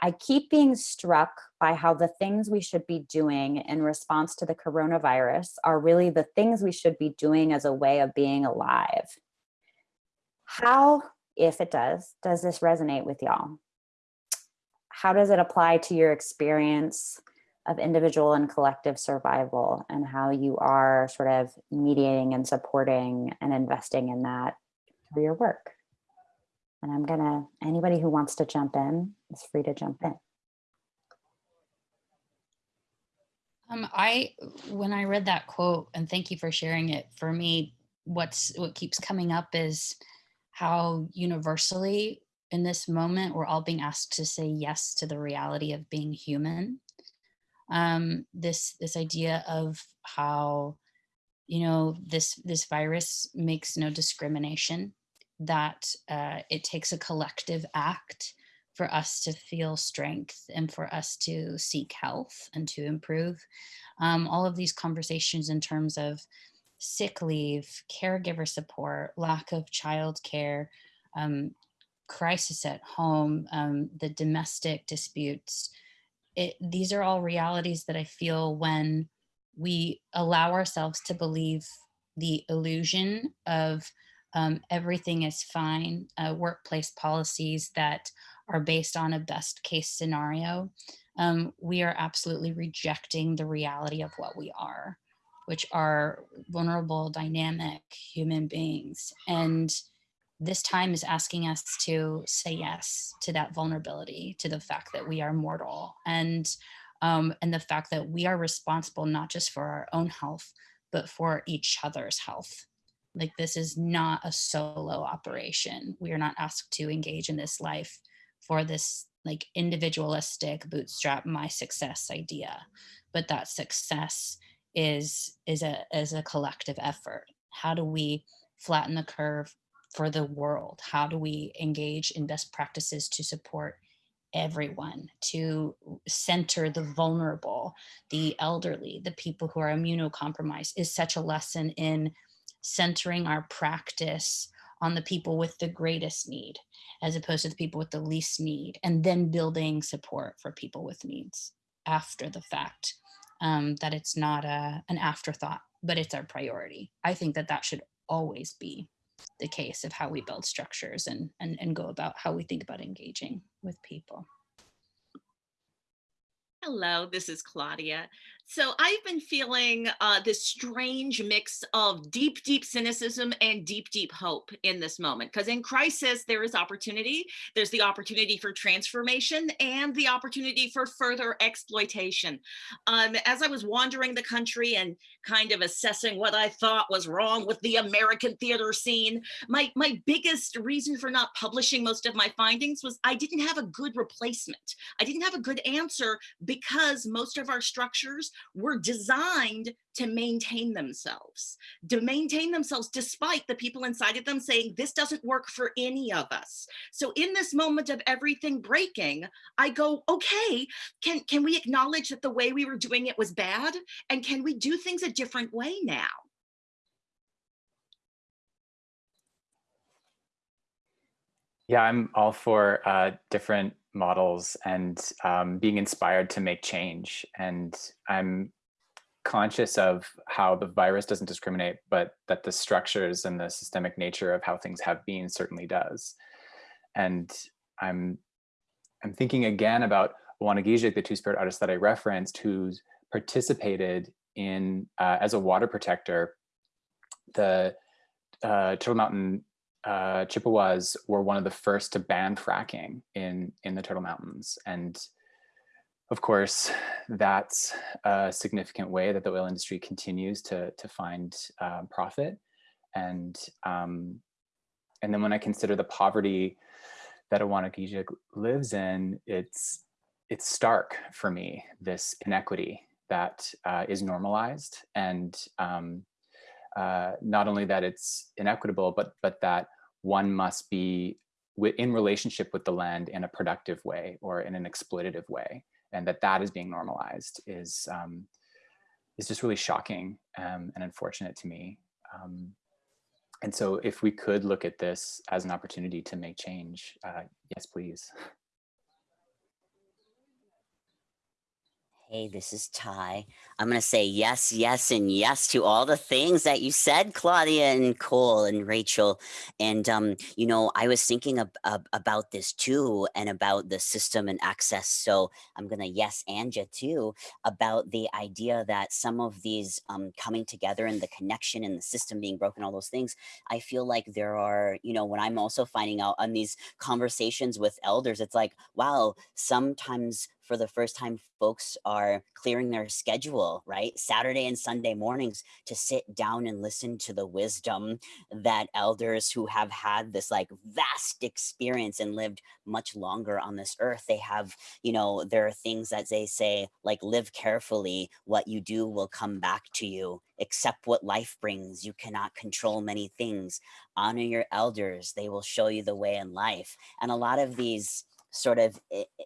I keep being struck by how the things we should be doing in response to the coronavirus are really the things we should be doing as a way of being alive. How, if it does, does this resonate with y'all? How does it apply to your experience of individual and collective survival and how you are sort of mediating and supporting and investing in that through your work? And I'm gonna, anybody who wants to jump in is free to jump in. Um, I, when I read that quote, and thank you for sharing it, for me, what's what keeps coming up is how universally in this moment we're all being asked to say yes to the reality of being human. Um, this this idea of how you know this this virus makes no discrimination that uh, it takes a collective act for us to feel strength and for us to seek health and to improve. Um, all of these conversations in terms of sick leave, caregiver support, lack of childcare, um, crisis at home, um, the domestic disputes. It, these are all realities that I feel when we allow ourselves to believe the illusion of um, everything is fine, uh, workplace policies that are based on a best case scenario, um, we are absolutely rejecting the reality of what we are, which are vulnerable, dynamic human beings. And this time is asking us to say yes to that vulnerability, to the fact that we are mortal and um, and the fact that we are responsible not just for our own health, but for each other's health. Like this is not a solo operation. We are not asked to engage in this life for this like individualistic bootstrap my success idea, but that success is is a is a collective effort. How do we flatten the curve for the world? How do we engage in best practices to support everyone, to center the vulnerable, the elderly, the people who are immunocompromised is such a lesson in centering our practice on the people with the greatest need as opposed to the people with the least need and then building support for people with needs after the fact um, that it's not a, an afterthought but it's our priority i think that that should always be the case of how we build structures and, and, and go about how we think about engaging with people Hello, this is Claudia. So I've been feeling uh, this strange mix of deep, deep cynicism and deep, deep hope in this moment. Because in crisis, there is opportunity. There's the opportunity for transformation and the opportunity for further exploitation. Um, as I was wandering the country and kind of assessing what I thought was wrong with the American theater scene, my, my biggest reason for not publishing most of my findings was I didn't have a good replacement. I didn't have a good answer because most of our structures were designed to maintain themselves, to maintain themselves despite the people inside of them saying, this doesn't work for any of us. So in this moment of everything breaking, I go, okay, can, can we acknowledge that the way we were doing it was bad? And can we do things a different way now? Yeah, I'm all for uh, different models and um, being inspired to make change. And I'm conscious of how the virus doesn't discriminate, but that the structures and the systemic nature of how things have been certainly does. And I'm, I'm thinking again about Wanagijik, the two-spirit artist that I referenced, who's participated in, uh, as a water protector, the uh, Turtle Mountain uh, Chippewas were one of the first to ban fracking in, in the Turtle Mountains. And of course, that's a significant way that the oil industry continues to, to find uh, profit. And, um, and then when I consider the poverty that Awanagijik lives in, it's, it's stark for me, this inequity that uh, is normalized and um, uh, not only that it's inequitable, but, but that one must be in relationship with the land in a productive way or in an exploitative way. And that that is being normalized is, um, is just really shocking um, and unfortunate to me. Um, and so if we could look at this as an opportunity to make change, uh, yes, please. Hey, this is Ty. I'm going to say yes, yes, and yes to all the things that you said, Claudia and Cole and Rachel. And, um, you know, I was thinking ab ab about this too and about the system and access. So I'm going to yes, Anja too, about the idea that some of these um, coming together and the connection and the system being broken, all those things. I feel like there are, you know, when I'm also finding out on these conversations with elders, it's like, wow, sometimes for the first time folks are clearing their schedule, right? Saturday and Sunday mornings to sit down and listen to the wisdom that elders who have had this like vast experience and lived much longer on this earth, they have, you know, there are things that they say like live carefully, what you do will come back to you accept what life brings. You cannot control many things. Honor your elders. They will show you the way in life. And a lot of these sort of eh, eh,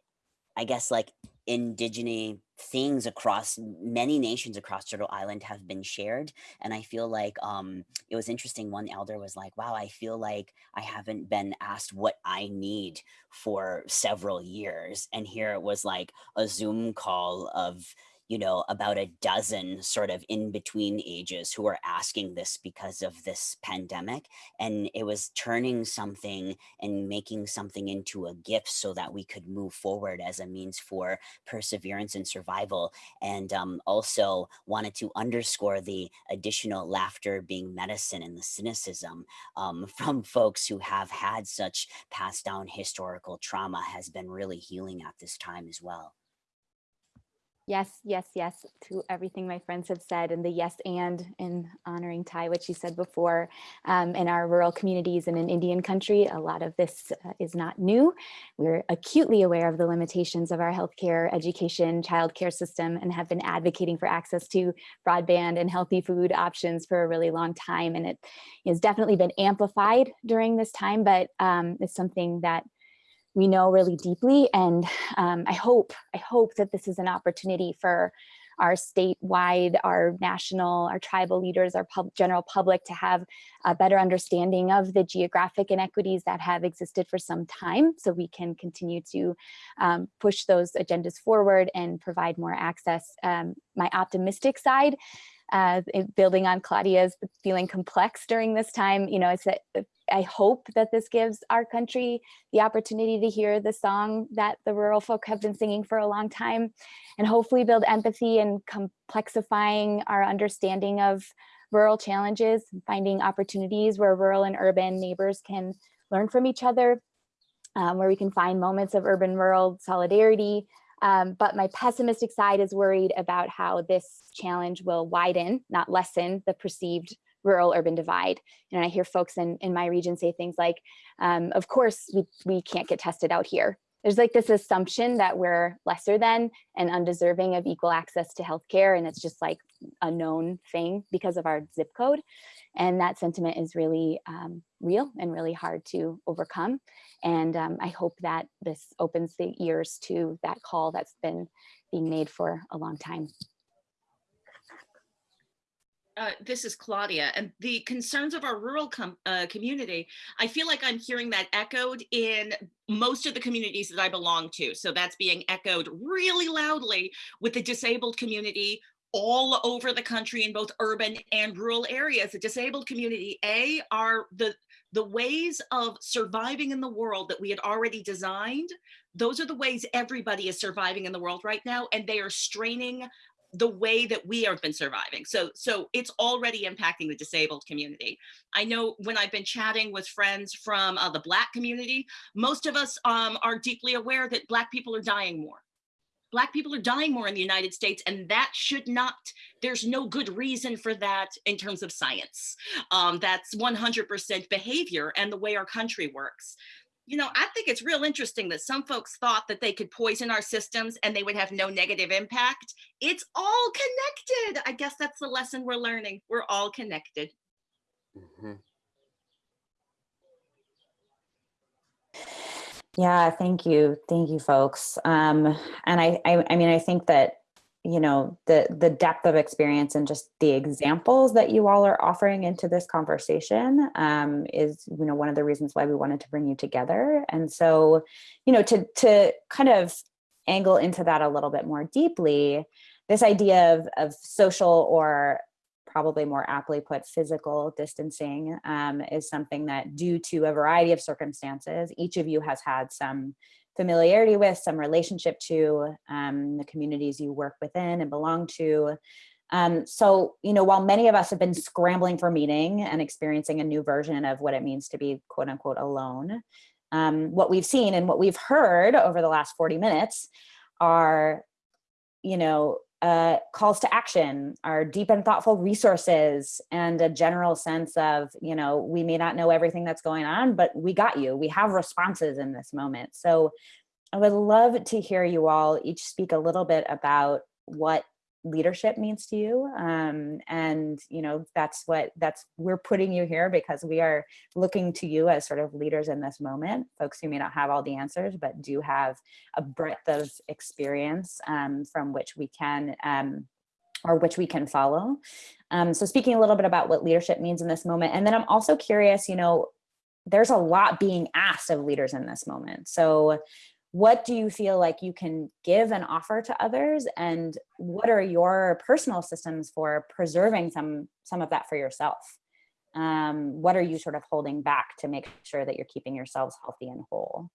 I guess like indigenous things across many nations across Turtle Island have been shared. And I feel like um, it was interesting. One elder was like, wow, I feel like I haven't been asked what I need for several years. And here it was like a Zoom call of you know, about a dozen sort of in between ages who are asking this because of this pandemic. And it was turning something and making something into a gift so that we could move forward as a means for perseverance and survival. And um, also wanted to underscore the additional laughter being medicine and the cynicism um, from folks who have had such passed down historical trauma has been really healing at this time as well. Yes, yes, yes to everything my friends have said and the yes and in honoring Ty, what she said before, um, in our rural communities and in Indian country, a lot of this uh, is not new. We're acutely aware of the limitations of our healthcare, education, childcare system and have been advocating for access to broadband and healthy food options for a really long time. And it has definitely been amplified during this time, but um, it's something that we know really deeply. And um, I hope, I hope that this is an opportunity for our statewide, our national, our tribal leaders, our pub general public to have a better understanding of the geographic inequities that have existed for some time so we can continue to um, push those agendas forward and provide more access. Um, my optimistic side uh, building on Claudia's feeling complex during this time, you know, it's that I hope that this gives our country the opportunity to hear the song that the rural folk have been singing for a long time and hopefully build empathy and complexifying our understanding of rural challenges, finding opportunities where rural and urban neighbors can learn from each other, um, where we can find moments of urban rural solidarity. Um, but my pessimistic side is worried about how this challenge will widen, not lessen the perceived rural urban divide. And I hear folks in, in my region say things like, um, of course, we, we can't get tested out here. There's like this assumption that we're lesser than and undeserving of equal access to healthcare. And it's just like a known thing because of our zip code. And that sentiment is really um, real and really hard to overcome. And um, I hope that this opens the ears to that call that's been being made for a long time. Uh, this is Claudia, and the concerns of our rural com uh, community, I feel like I'm hearing that echoed in most of the communities that I belong to. So that's being echoed really loudly with the disabled community all over the country in both urban and rural areas. The disabled community, A, are the, the ways of surviving in the world that we had already designed. Those are the ways everybody is surviving in the world right now, and they are straining the way that we have been surviving. So, so it's already impacting the disabled community. I know when I've been chatting with friends from uh, the Black community, most of us um, are deeply aware that Black people are dying more. Black people are dying more in the United States, and that should not, there's no good reason for that in terms of science. Um, that's 100% behavior and the way our country works you know, I think it's real interesting that some folks thought that they could poison our systems and they would have no negative impact. It's all connected. I guess that's the lesson we're learning. We're all connected. Mm -hmm. Yeah, thank you. Thank you, folks. Um, and I, I, I mean, I think that you know the the depth of experience and just the examples that you all are offering into this conversation um, is you know one of the reasons why we wanted to bring you together. And so you know to to kind of angle into that a little bit more deeply this idea of, of social or probably more aptly put physical distancing um, is something that due to a variety of circumstances each of you has had some familiarity with, some relationship to um, the communities you work within and belong to. Um, so, you know, while many of us have been scrambling for meaning and experiencing a new version of what it means to be quote unquote alone, um, what we've seen and what we've heard over the last 40 minutes are, you know, uh, calls to action, our deep and thoughtful resources, and a general sense of, you know, we may not know everything that's going on, but we got you. We have responses in this moment. So I would love to hear you all each speak a little bit about what leadership means to you um, and you know that's what that's we're putting you here because we are looking to you as sort of leaders in this moment folks who may not have all the answers but do have a breadth of experience um, from which we can um, or which we can follow. Um, so speaking a little bit about what leadership means in this moment and then I'm also curious you know there's a lot being asked of leaders in this moment. So what do you feel like you can give and offer to others? And what are your personal systems for preserving some some of that for yourself? Um, what are you sort of holding back to make sure that you're keeping yourselves healthy and whole?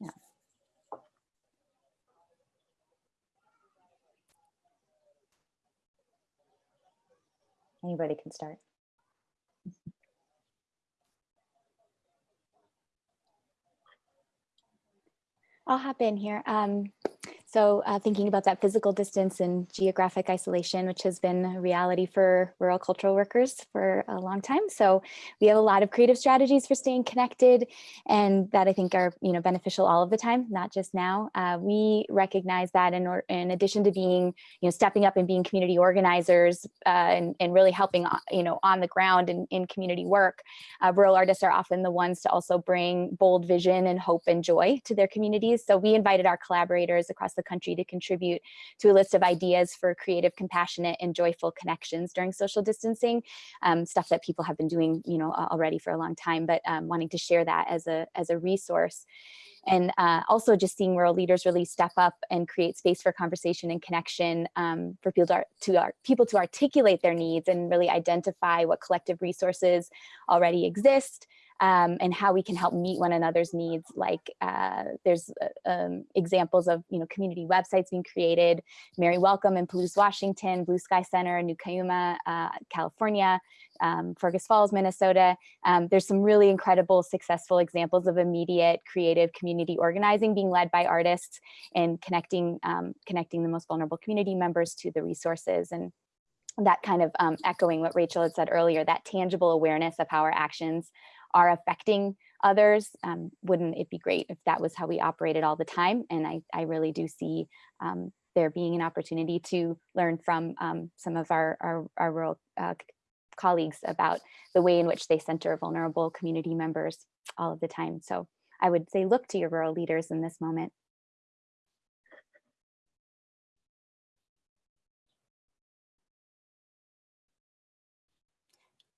Yeah. Anybody can start I'll hop in here. Um, so uh, thinking about that physical distance and geographic isolation, which has been a reality for rural cultural workers for a long time. So we have a lot of creative strategies for staying connected and that I think are you know beneficial all of the time, not just now. Uh, we recognize that in, or, in addition to being, you know, stepping up and being community organizers uh, and, and really helping, uh, you know, on the ground in, in community work, uh, rural artists are often the ones to also bring bold vision and hope and joy to their communities. So we invited our collaborators across the country to contribute to a list of ideas for creative, compassionate, and joyful connections during social distancing, um, stuff that people have been doing, you know, already for a long time, but um, wanting to share that as a, as a resource. And uh, also just seeing rural leaders really step up and create space for conversation and connection um, for people to, to people to articulate their needs and really identify what collective resources already exist um, and how we can help meet one another's needs. Like uh, there's uh, um, examples of you know community websites being created, Mary Welcome in Palouse, Washington, Blue Sky Center in New Cuyama, uh, California, um, Fergus Falls, Minnesota. Um, there's some really incredible, successful examples of immediate creative community organizing being led by artists and connecting, um, connecting the most vulnerable community members to the resources and that kind of um, echoing what Rachel had said earlier, that tangible awareness of how our actions are affecting others. Um, wouldn't it be great if that was how we operated all the time? And I, I really do see um, there being an opportunity to learn from um, some of our, our, our rural uh, colleagues about the way in which they center vulnerable community members all of the time. So I would say look to your rural leaders in this moment.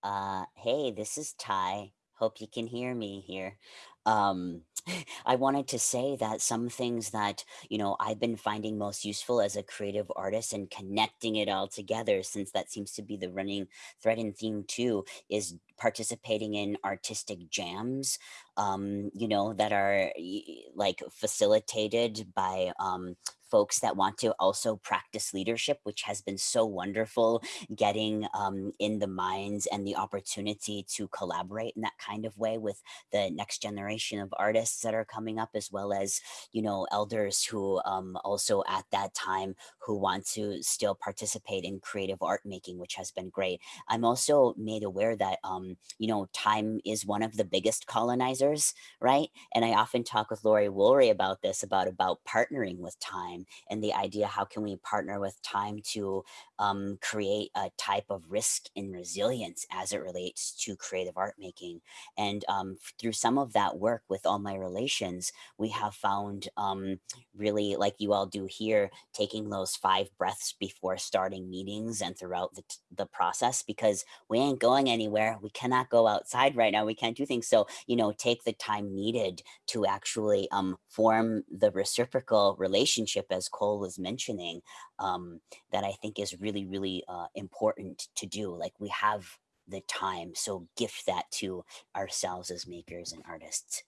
Uh, hey, this is Ty. Hope you can hear me here. Um, I wanted to say that some things that, you know, I've been finding most useful as a creative artist and connecting it all together, since that seems to be the running thread and theme too, is participating in artistic jams, um, you know, that are like facilitated by um, folks that want to also practice leadership, which has been so wonderful, getting um, in the minds and the opportunity to collaborate in that kind of way with the next generation of artists that are coming up, as well as, you know, elders who um, also at that time who want to still participate in creative art making, which has been great. I'm also made aware that, um, you know, time is one of the biggest colonizers, right? And I often talk with Lori Woolery about this, about, about partnering with time time and the idea how can we partner with time to um, create a type of risk and resilience as it relates to creative art making. And um, through some of that work with all my relations, we have found um, really like you all do here, taking those five breaths before starting meetings and throughout the, the process because we ain't going anywhere. We cannot go outside right now. We can't do things. So, you know, take the time needed to actually um, form the reciprocal relationship as Cole was mentioning, um, that I think is really, really uh, important to do. Like we have the time, so gift that to ourselves as makers and artists.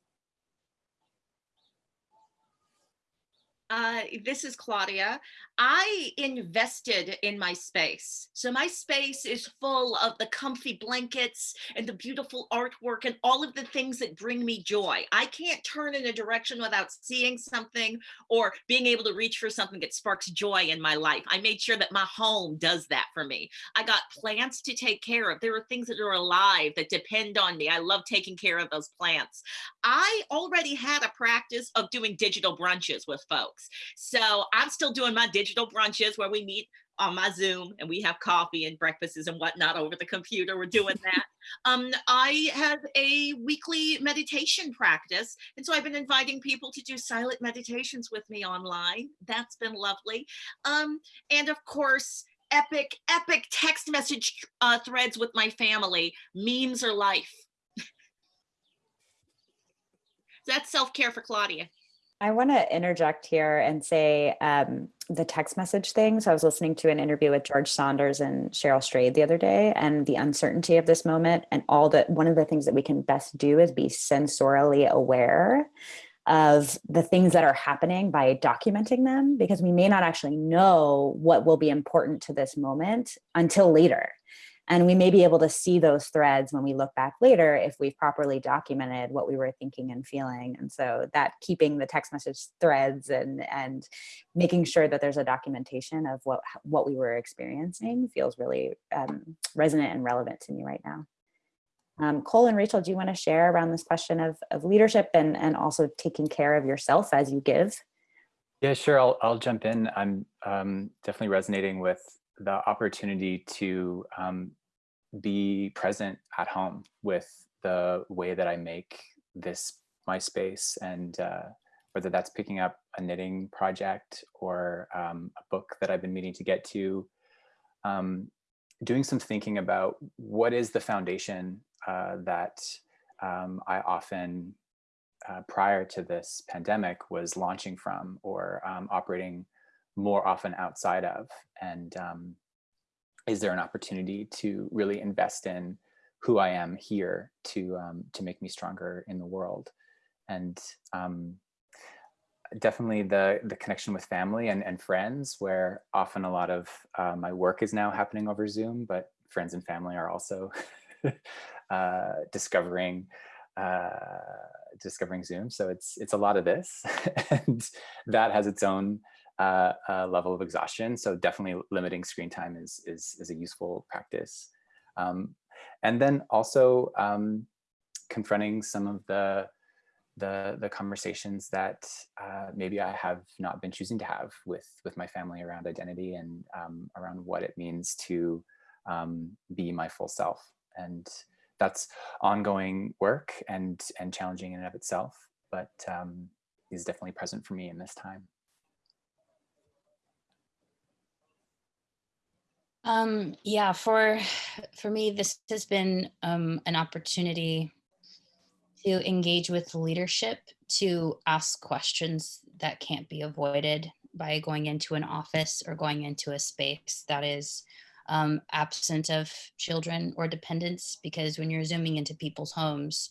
Uh, this is Claudia. I invested in my space. So my space is full of the comfy blankets and the beautiful artwork and all of the things that bring me joy. I can't turn in a direction without seeing something or being able to reach for something that sparks joy in my life. I made sure that my home does that for me. I got plants to take care of. There are things that are alive that depend on me. I love taking care of those plants. I already had a practice of doing digital brunches with folks. So I'm still doing my digital brunches where we meet on my Zoom and we have coffee and breakfasts and whatnot over the computer. We're doing that. um, I have a weekly meditation practice. And so I've been inviting people to do silent meditations with me online. That's been lovely. Um, and of course, epic, epic text message uh, threads with my family. Memes are life. That's self-care for Claudia. I want to interject here and say um, the text message thing. So I was listening to an interview with George Saunders and Cheryl Strayed the other day and the uncertainty of this moment and all that one of the things that we can best do is be sensorially aware of the things that are happening by documenting them because we may not actually know what will be important to this moment until later. And we may be able to see those threads when we look back later if we've properly documented what we were thinking and feeling. And so that keeping the text message threads and, and making sure that there's a documentation of what, what we were experiencing feels really um, resonant and relevant to me right now. Um, Cole and Rachel, do you want to share around this question of, of leadership and, and also taking care of yourself as you give? Yeah, sure. I'll, I'll jump in. I'm um, definitely resonating with the opportunity to um, be present at home with the way that I make this my space and uh, whether that's picking up a knitting project or um, a book that I've been meaning to get to, um, doing some thinking about what is the foundation uh, that um, I often, uh, prior to this pandemic, was launching from or um, operating more often outside of. And um, is there an opportunity to really invest in who I am here to um, to make me stronger in the world, and um, definitely the the connection with family and, and friends, where often a lot of uh, my work is now happening over Zoom, but friends and family are also uh, discovering uh, discovering Zoom. So it's it's a lot of this, and that has its own uh, uh, level of exhaustion. So definitely limiting screen time is, is, is a useful practice. Um, and then also um, confronting some of the the the conversations that uh, maybe I have not been choosing to have with with my family around identity and um, around what it means to um, be my full self. And that's ongoing work and and challenging in and of itself, but um, is definitely present for me in this time. Um, yeah, for for me, this has been um, an opportunity to engage with leadership, to ask questions that can't be avoided by going into an office or going into a space that is um, absent of children or dependents. Because when you're zooming into people's homes,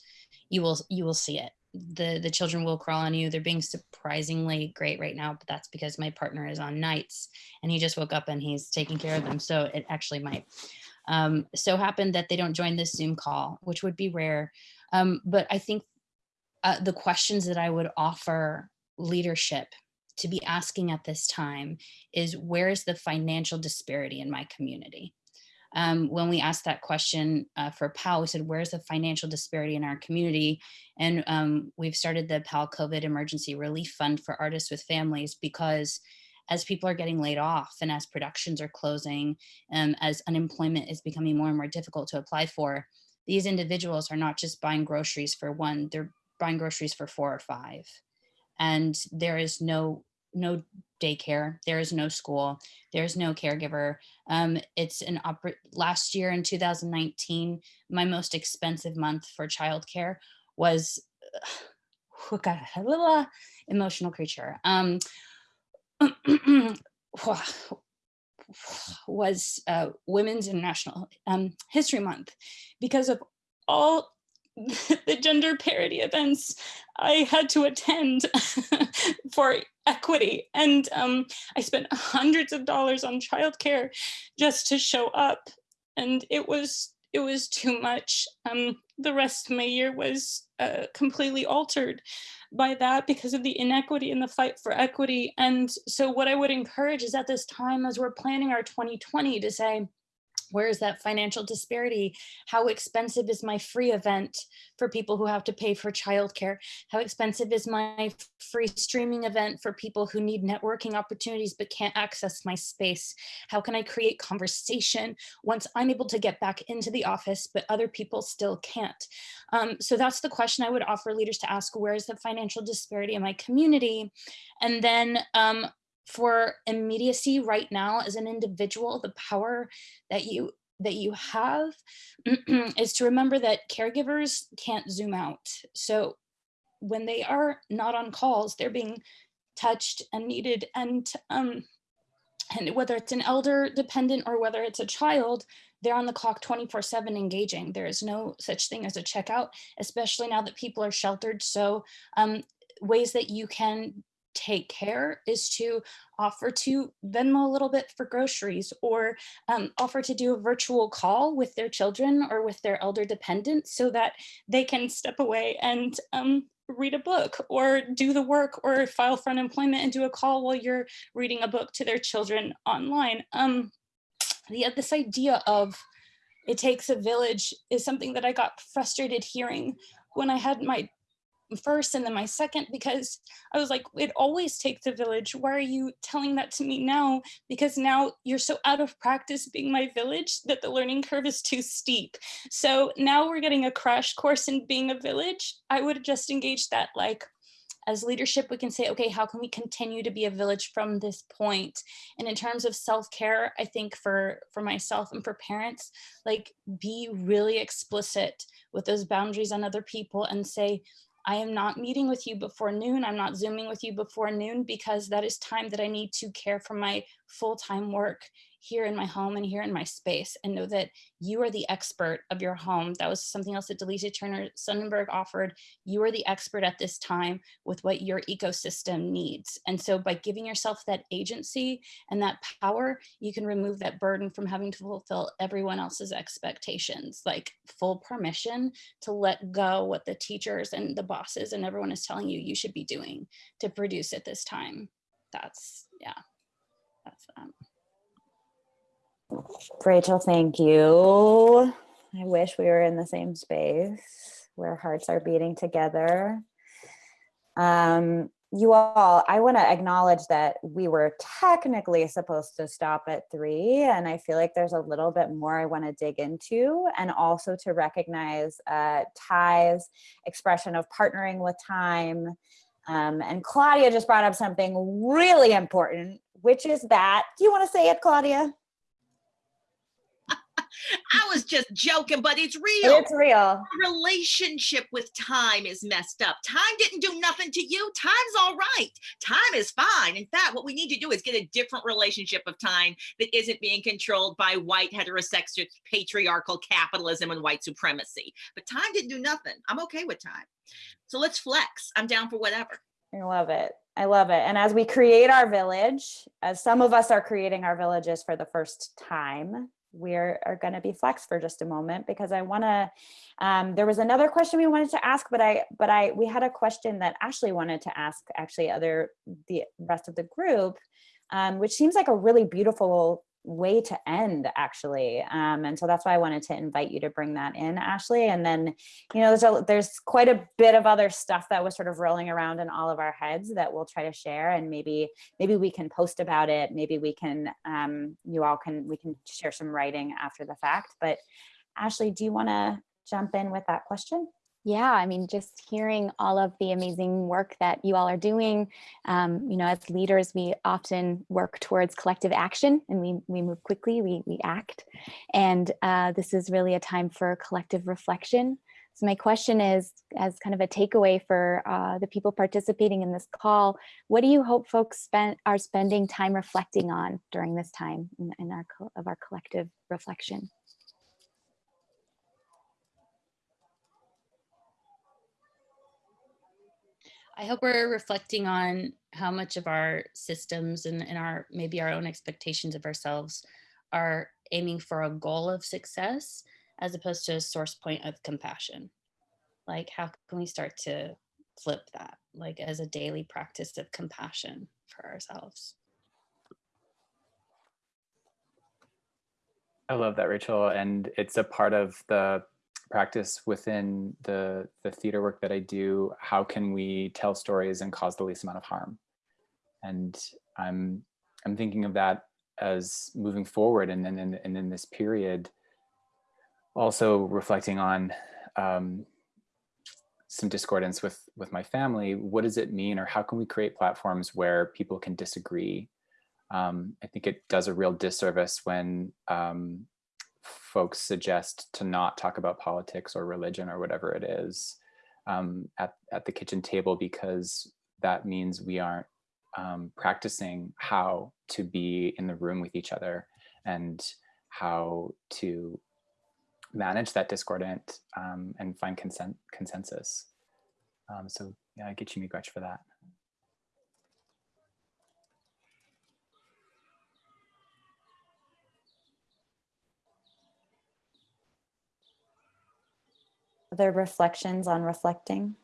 you will you will see it the the children will crawl on you. They're being surprisingly great right now but that's because my partner is on nights and he just woke up and he's taking care of them. So it actually might. Um, so happened that they don't join this zoom call which would be rare. Um, but i think uh, the questions that i would offer leadership to be asking at this time is where is the financial disparity in my community um, when we asked that question uh, for PAL, we said, where's the financial disparity in our community? And um, we've started the PAL COVID Emergency Relief Fund for artists with families because as people are getting laid off and as productions are closing, um, as unemployment is becoming more and more difficult to apply for, these individuals are not just buying groceries for one, they're buying groceries for four or five. And there is no no daycare there is no school there's no caregiver. Um, it's an oper- last year in 2019 my most expensive month for childcare was little emotional creature. Um, was uh, women's international um, history month because of all the gender parity events I had to attend for equity. And um, I spent hundreds of dollars on childcare just to show up. And it was it was too much. Um, the rest of my year was uh, completely altered by that because of the inequity in the fight for equity. And so what I would encourage is at this time, as we're planning our 2020 to say, where is that financial disparity? How expensive is my free event for people who have to pay for childcare? How expensive is my free streaming event for people who need networking opportunities but can't access my space? How can I create conversation once I'm able to get back into the office, but other people still can't? Um, so that's the question I would offer leaders to ask, where is the financial disparity in my community? And then um, for immediacy right now as an individual, the power that you that you have is to remember that caregivers can't zoom out. So when they are not on calls, they're being touched and needed and um, and whether it's an elder dependent or whether it's a child, they're on the clock 24 seven engaging. There is no such thing as a checkout, especially now that people are sheltered. So um, ways that you can take care is to offer to Venmo a little bit for groceries or um, offer to do a virtual call with their children or with their elder dependents so that they can step away and um, read a book or do the work or file for unemployment and do a call while you're reading a book to their children online. Um, the, this idea of it takes a village is something that I got frustrated hearing when I had my first and then my second because I was like, it always takes a village. Why are you telling that to me now? Because now you're so out of practice being my village that the learning curve is too steep. So now we're getting a crash course in being a village. I would just engage that like, as leadership, we can say, okay, how can we continue to be a village from this point? And in terms of self-care, I think for, for myself and for parents, like be really explicit with those boundaries on other people and say, I am not meeting with you before noon. I'm not Zooming with you before noon because that is time that I need to care for my full-time work here in my home and here in my space and know that you are the expert of your home. That was something else that Delisa Turner Sonnenberg offered. You are the expert at this time with what your ecosystem needs. And so by giving yourself that agency and that power, you can remove that burden from having to fulfill everyone else's expectations, like full permission to let go what the teachers and the bosses and everyone is telling you you should be doing to produce at this time. That's, yeah, that's um, Rachel, thank you. I wish we were in the same space where hearts are beating together. Um, you all, I want to acknowledge that we were technically supposed to stop at three, and I feel like there's a little bit more I want to dig into, and also to recognize uh, Ty's expression of partnering with time. Um, and Claudia just brought up something really important, which is that, do you want to say it, Claudia? I was just joking, but it's real. It's real. Our relationship with time is messed up. Time didn't do nothing to you. Time's all right. Time is fine. In fact, what we need to do is get a different relationship of time that isn't being controlled by white heterosexual patriarchal capitalism and white supremacy. But time didn't do nothing. I'm okay with time. So let's flex. I'm down for whatever. I love it. I love it. And as we create our village, as some of us are creating our villages for the first time, we are, are going to be flex for just a moment because I want to, um, there was another question we wanted to ask, but I, but I, we had a question that Ashley wanted to ask actually other, the rest of the group, um, which seems like a really beautiful way to end actually um, and so that's why i wanted to invite you to bring that in ashley and then you know there's a, there's quite a bit of other stuff that was sort of rolling around in all of our heads that we'll try to share and maybe maybe we can post about it maybe we can um, you all can we can share some writing after the fact but ashley do you want to jump in with that question yeah, I mean, just hearing all of the amazing work that you all are doing, um, you know, as leaders, we often work towards collective action and we, we move quickly, we, we act. And uh, this is really a time for collective reflection. So my question is, as kind of a takeaway for uh, the people participating in this call, what do you hope folks spend, are spending time reflecting on during this time in, in our, of our collective reflection? I hope we're reflecting on how much of our systems and, and our maybe our own expectations of ourselves are aiming for a goal of success as opposed to a source point of compassion. Like how can we start to flip that like as a daily practice of compassion for ourselves? I love that, Rachel. And it's a part of the practice within the, the theater work that I do, how can we tell stories and cause the least amount of harm? And I'm, I'm thinking of that as moving forward and then and, in this period, also reflecting on um, some discordance with, with my family, what does it mean or how can we create platforms where people can disagree? Um, I think it does a real disservice when um, folks suggest to not talk about politics or religion or whatever it is um, at, at the kitchen table because that means we aren't um, practicing how to be in the room with each other and how to manage that discordant um, and find consent consensus. Um, so yeah, I get you miigwech for that. Other reflections on reflecting?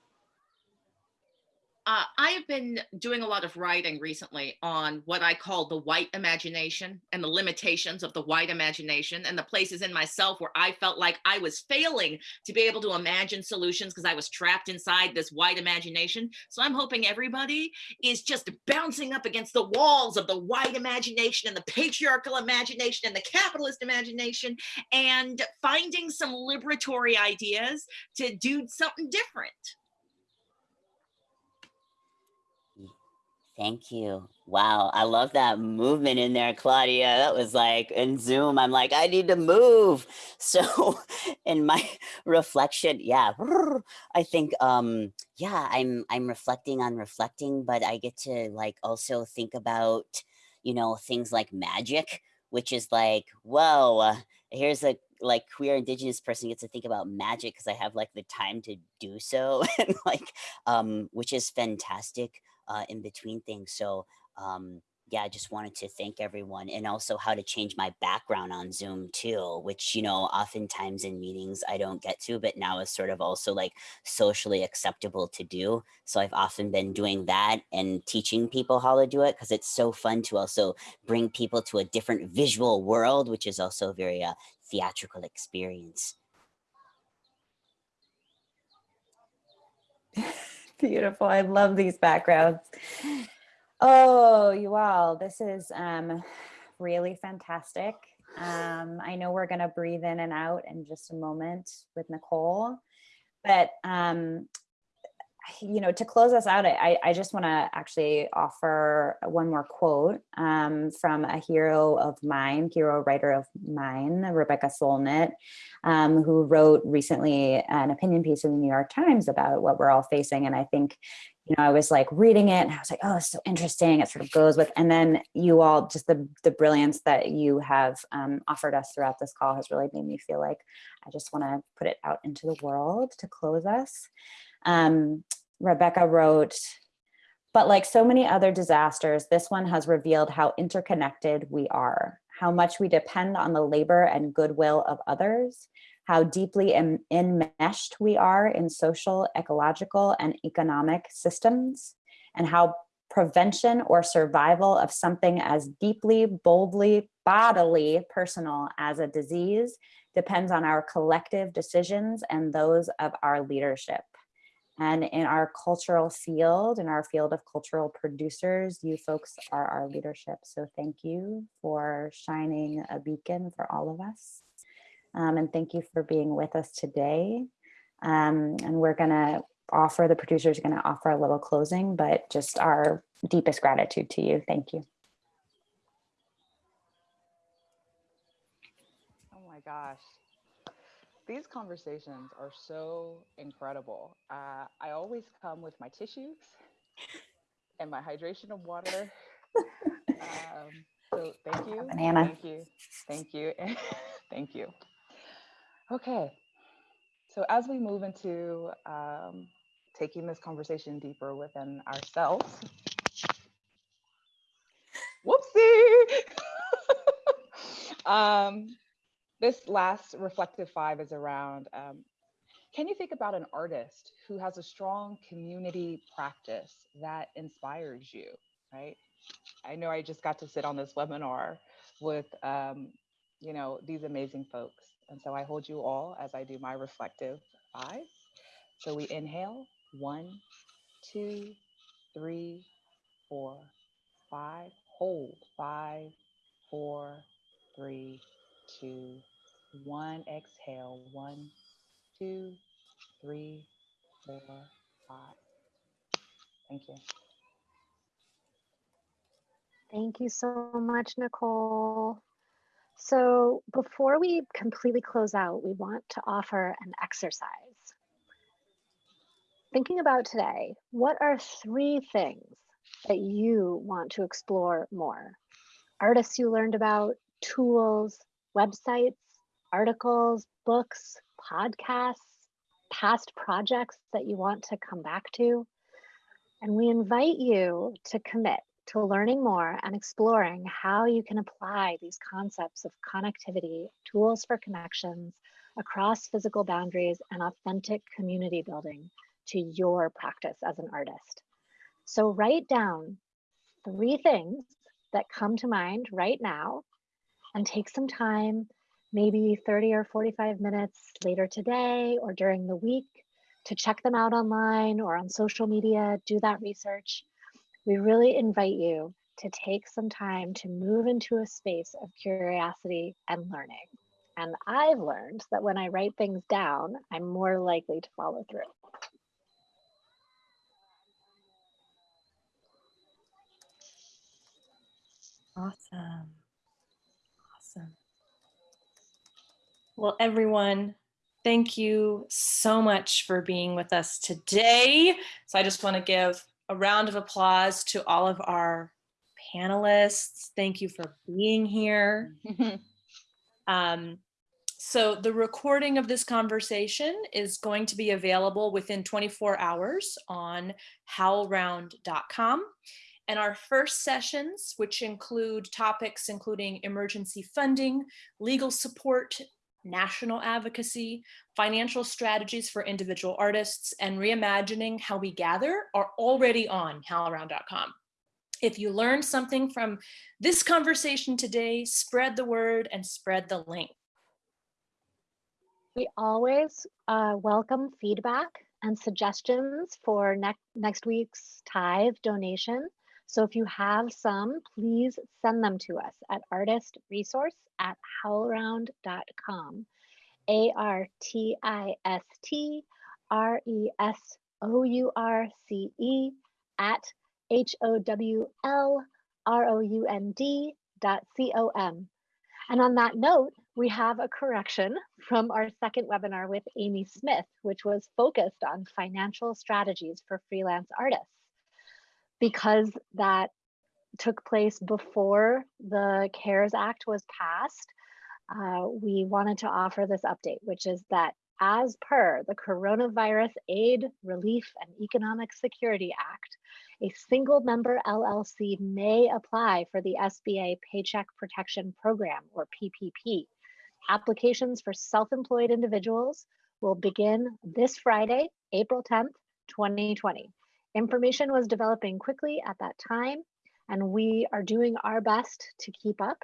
Uh, I have been doing a lot of writing recently on what I call the white imagination and the limitations of the white imagination and the places in myself where I felt like I was failing to be able to imagine solutions because I was trapped inside this white imagination. So I'm hoping everybody is just bouncing up against the walls of the white imagination and the patriarchal imagination and the capitalist imagination and finding some liberatory ideas to do something different. Thank you. Wow, I love that movement in there, Claudia. That was like in Zoom, I'm like, I need to move. So in my reflection, yeah, I think um yeah, I'm I'm reflecting on reflecting, but I get to like also think about, you know, things like magic, which is like, whoa, here's a like queer indigenous person gets to think about magic because I have like the time to do so and like um which is fantastic uh, in between things. So um, yeah, I just wanted to thank everyone and also how to change my background on Zoom too, which, you know, oftentimes in meetings I don't get to, but now is sort of also like socially acceptable to do. So I've often been doing that and teaching people how to do it because it's so fun to also bring people to a different visual world, which is also a very uh, theatrical experience. Beautiful. I love these backgrounds. Oh, you all, this is um, really fantastic. Um, I know we're going to breathe in and out in just a moment with Nicole, but um, you know, to close us out, I, I just want to actually offer one more quote um, from a hero of mine, hero writer of mine, Rebecca Solnit, um, who wrote recently an opinion piece in the New York Times about what we're all facing. And I think, you know, I was like reading it and I was like, oh, it's so interesting. It sort of goes with, and then you all, just the, the brilliance that you have um, offered us throughout this call has really made me feel like I just want to put it out into the world to close us. Um, Rebecca wrote, but like so many other disasters, this one has revealed how interconnected we are, how much we depend on the labor and goodwill of others, how deeply enmeshed we are in social, ecological, and economic systems, and how prevention or survival of something as deeply, boldly, bodily personal as a disease depends on our collective decisions and those of our leadership. And in our cultural field, in our field of cultural producers, you folks are our leadership. So thank you for shining a beacon for all of us. Um, and thank you for being with us today. Um, and we're gonna offer, the producers are gonna offer a little closing, but just our deepest gratitude to you. Thank you. Oh my gosh these conversations are so incredible. Uh, I always come with my tissues and my hydration of water. um, so thank you. Banana. Thank you. Thank you. thank you. Okay. So as we move into um, taking this conversation deeper within ourselves, whoopsie. um, this last reflective five is around um, can you think about an artist who has a strong community practice that inspires you, right? I know I just got to sit on this webinar with, um, you know, these amazing folks. And so I hold you all as I do my reflective five. So we inhale, one, two, three, four, five, hold, five, four, three, two, one. Exhale, one, two, three, four, five. Thank you. Thank you so much, Nicole. So before we completely close out, we want to offer an exercise. Thinking about today, what are three things that you want to explore more? Artists you learned about, tools, websites, articles, books, podcasts, past projects that you want to come back to. And we invite you to commit to learning more and exploring how you can apply these concepts of connectivity, tools for connections across physical boundaries and authentic community building to your practice as an artist. So write down three things that come to mind right now and take some time maybe 30 or 45 minutes later today or during the week to check them out online or on social media, do that research. We really invite you to take some time to move into a space of curiosity and learning. And I've learned that when I write things down, I'm more likely to follow through. Awesome. Well, everyone, thank you so much for being with us today. So I just want to give a round of applause to all of our panelists. Thank you for being here. um, so the recording of this conversation is going to be available within 24 hours on howlround.com. And our first sessions, which include topics including emergency funding, legal support, national advocacy, financial strategies for individual artists, and reimagining how we gather are already on HowlRound.com. If you learned something from this conversation today, spread the word and spread the link. We always uh, welcome feedback and suggestions for next next week's tithe donation. So if you have some, please send them to us at artistresource at howlround.com. A R T I S T R E S O U R C E at H O W L R O U N D dot C O M. And on that note, we have a correction from our second webinar with Amy Smith, which was focused on financial strategies for freelance artists. Because that took place before the CARES Act was passed, uh, we wanted to offer this update, which is that as per the Coronavirus Aid, Relief, and Economic Security Act, a single member LLC may apply for the SBA Paycheck Protection Program, or PPP. Applications for self-employed individuals will begin this Friday, April 10th, 2020. Information was developing quickly at that time, and we are doing our best to keep up.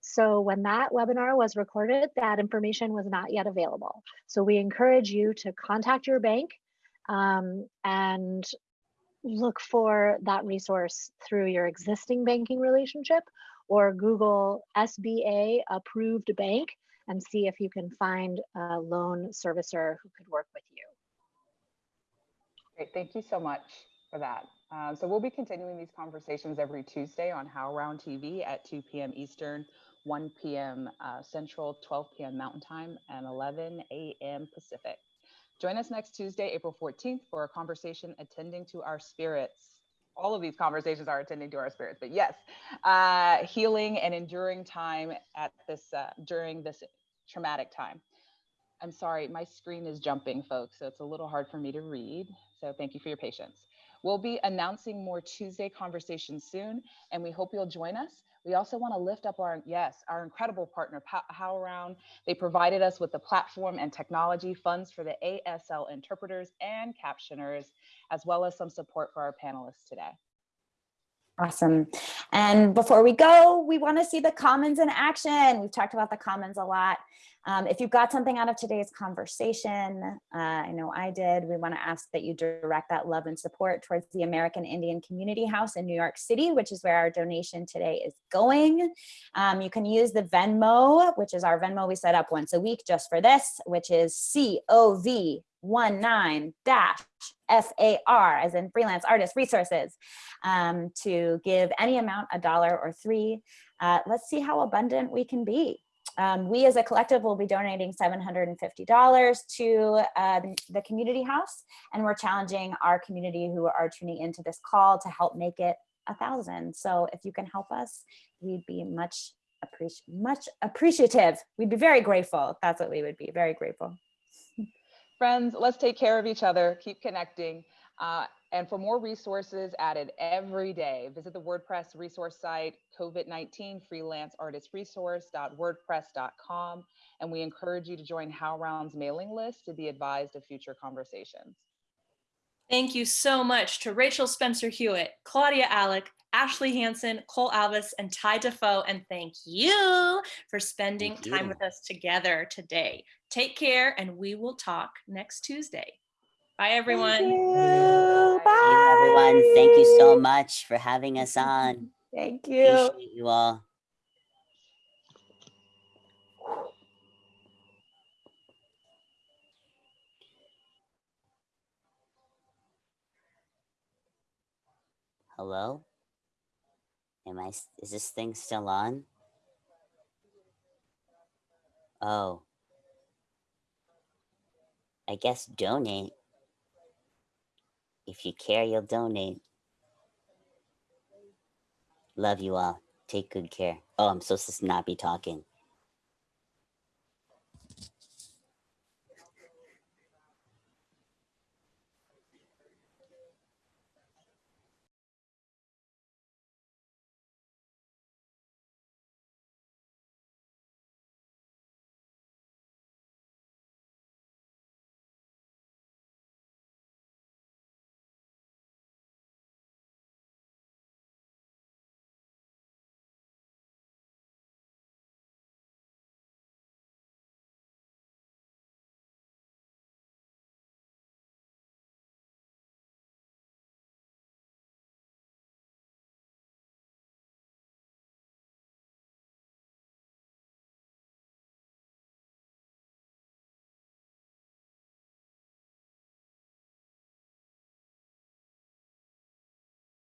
So when that webinar was recorded, that information was not yet available. So we encourage you to contact your bank um, and look for that resource through your existing banking relationship or Google SBA approved bank and see if you can find a loan servicer who could work with you. Great, thank you so much for that. Uh, so we'll be continuing these conversations every Tuesday on HowlRound TV at 2 p.m. Eastern, 1 p.m. Uh, Central, 12 p.m. Mountain Time, and 11 a.m. Pacific. Join us next Tuesday, April 14th, for a conversation attending to our spirits. All of these conversations are attending to our spirits, but yes, uh, healing and enduring time at this uh, during this traumatic time. I'm sorry, my screen is jumping, folks, so it's a little hard for me to read. So thank you for your patience. We'll be announcing more Tuesday conversations soon, and we hope you'll join us. We also want to lift up our, yes, our incredible partner, HowlRound. They provided us with the platform and technology funds for the ASL interpreters and captioners, as well as some support for our panelists today. Awesome. And before we go, we want to see the commons in action. We've talked about the commons a lot. Um, if you've got something out of today's conversation, uh, I know I did, we want to ask that you direct that love and support towards the American Indian Community House in New York City, which is where our donation today is going. Um, you can use the Venmo, which is our Venmo we set up once a week just for this, which is COV 19 dash FAR as in freelance artist resources um, to give any amount a dollar or three. Uh, let's see how abundant we can be. Um, we as a collective will be donating $750 to uh, the community house and we're challenging our community who are tuning into this call to help make it a thousand. So if you can help us, we'd be much appreci much appreciative. We'd be very grateful. That's what we would be, very grateful. Friends, let's take care of each other, keep connecting. Uh, and for more resources added every day, visit the WordPress resource site, COVID-19 freelance artist resource.wordpress.com. And we encourage you to join HowlRound's mailing list to be advised of future conversations. Thank you so much to Rachel Spencer Hewitt, Claudia Alick, Ashley Hanson, Cole Alvis, and Ty Defoe. And thank you for spending time with us together today. Take care, and we will talk next Tuesday. Bye, everyone. Thank you. Bye. Hey, everyone. Thank you so much for having us on. Thank you. Appreciate you all. Hello? Am I, is this thing still on? Oh. I guess donate. If you care, you'll donate. Love you all. Take good care. Oh, I'm supposed to not be talking.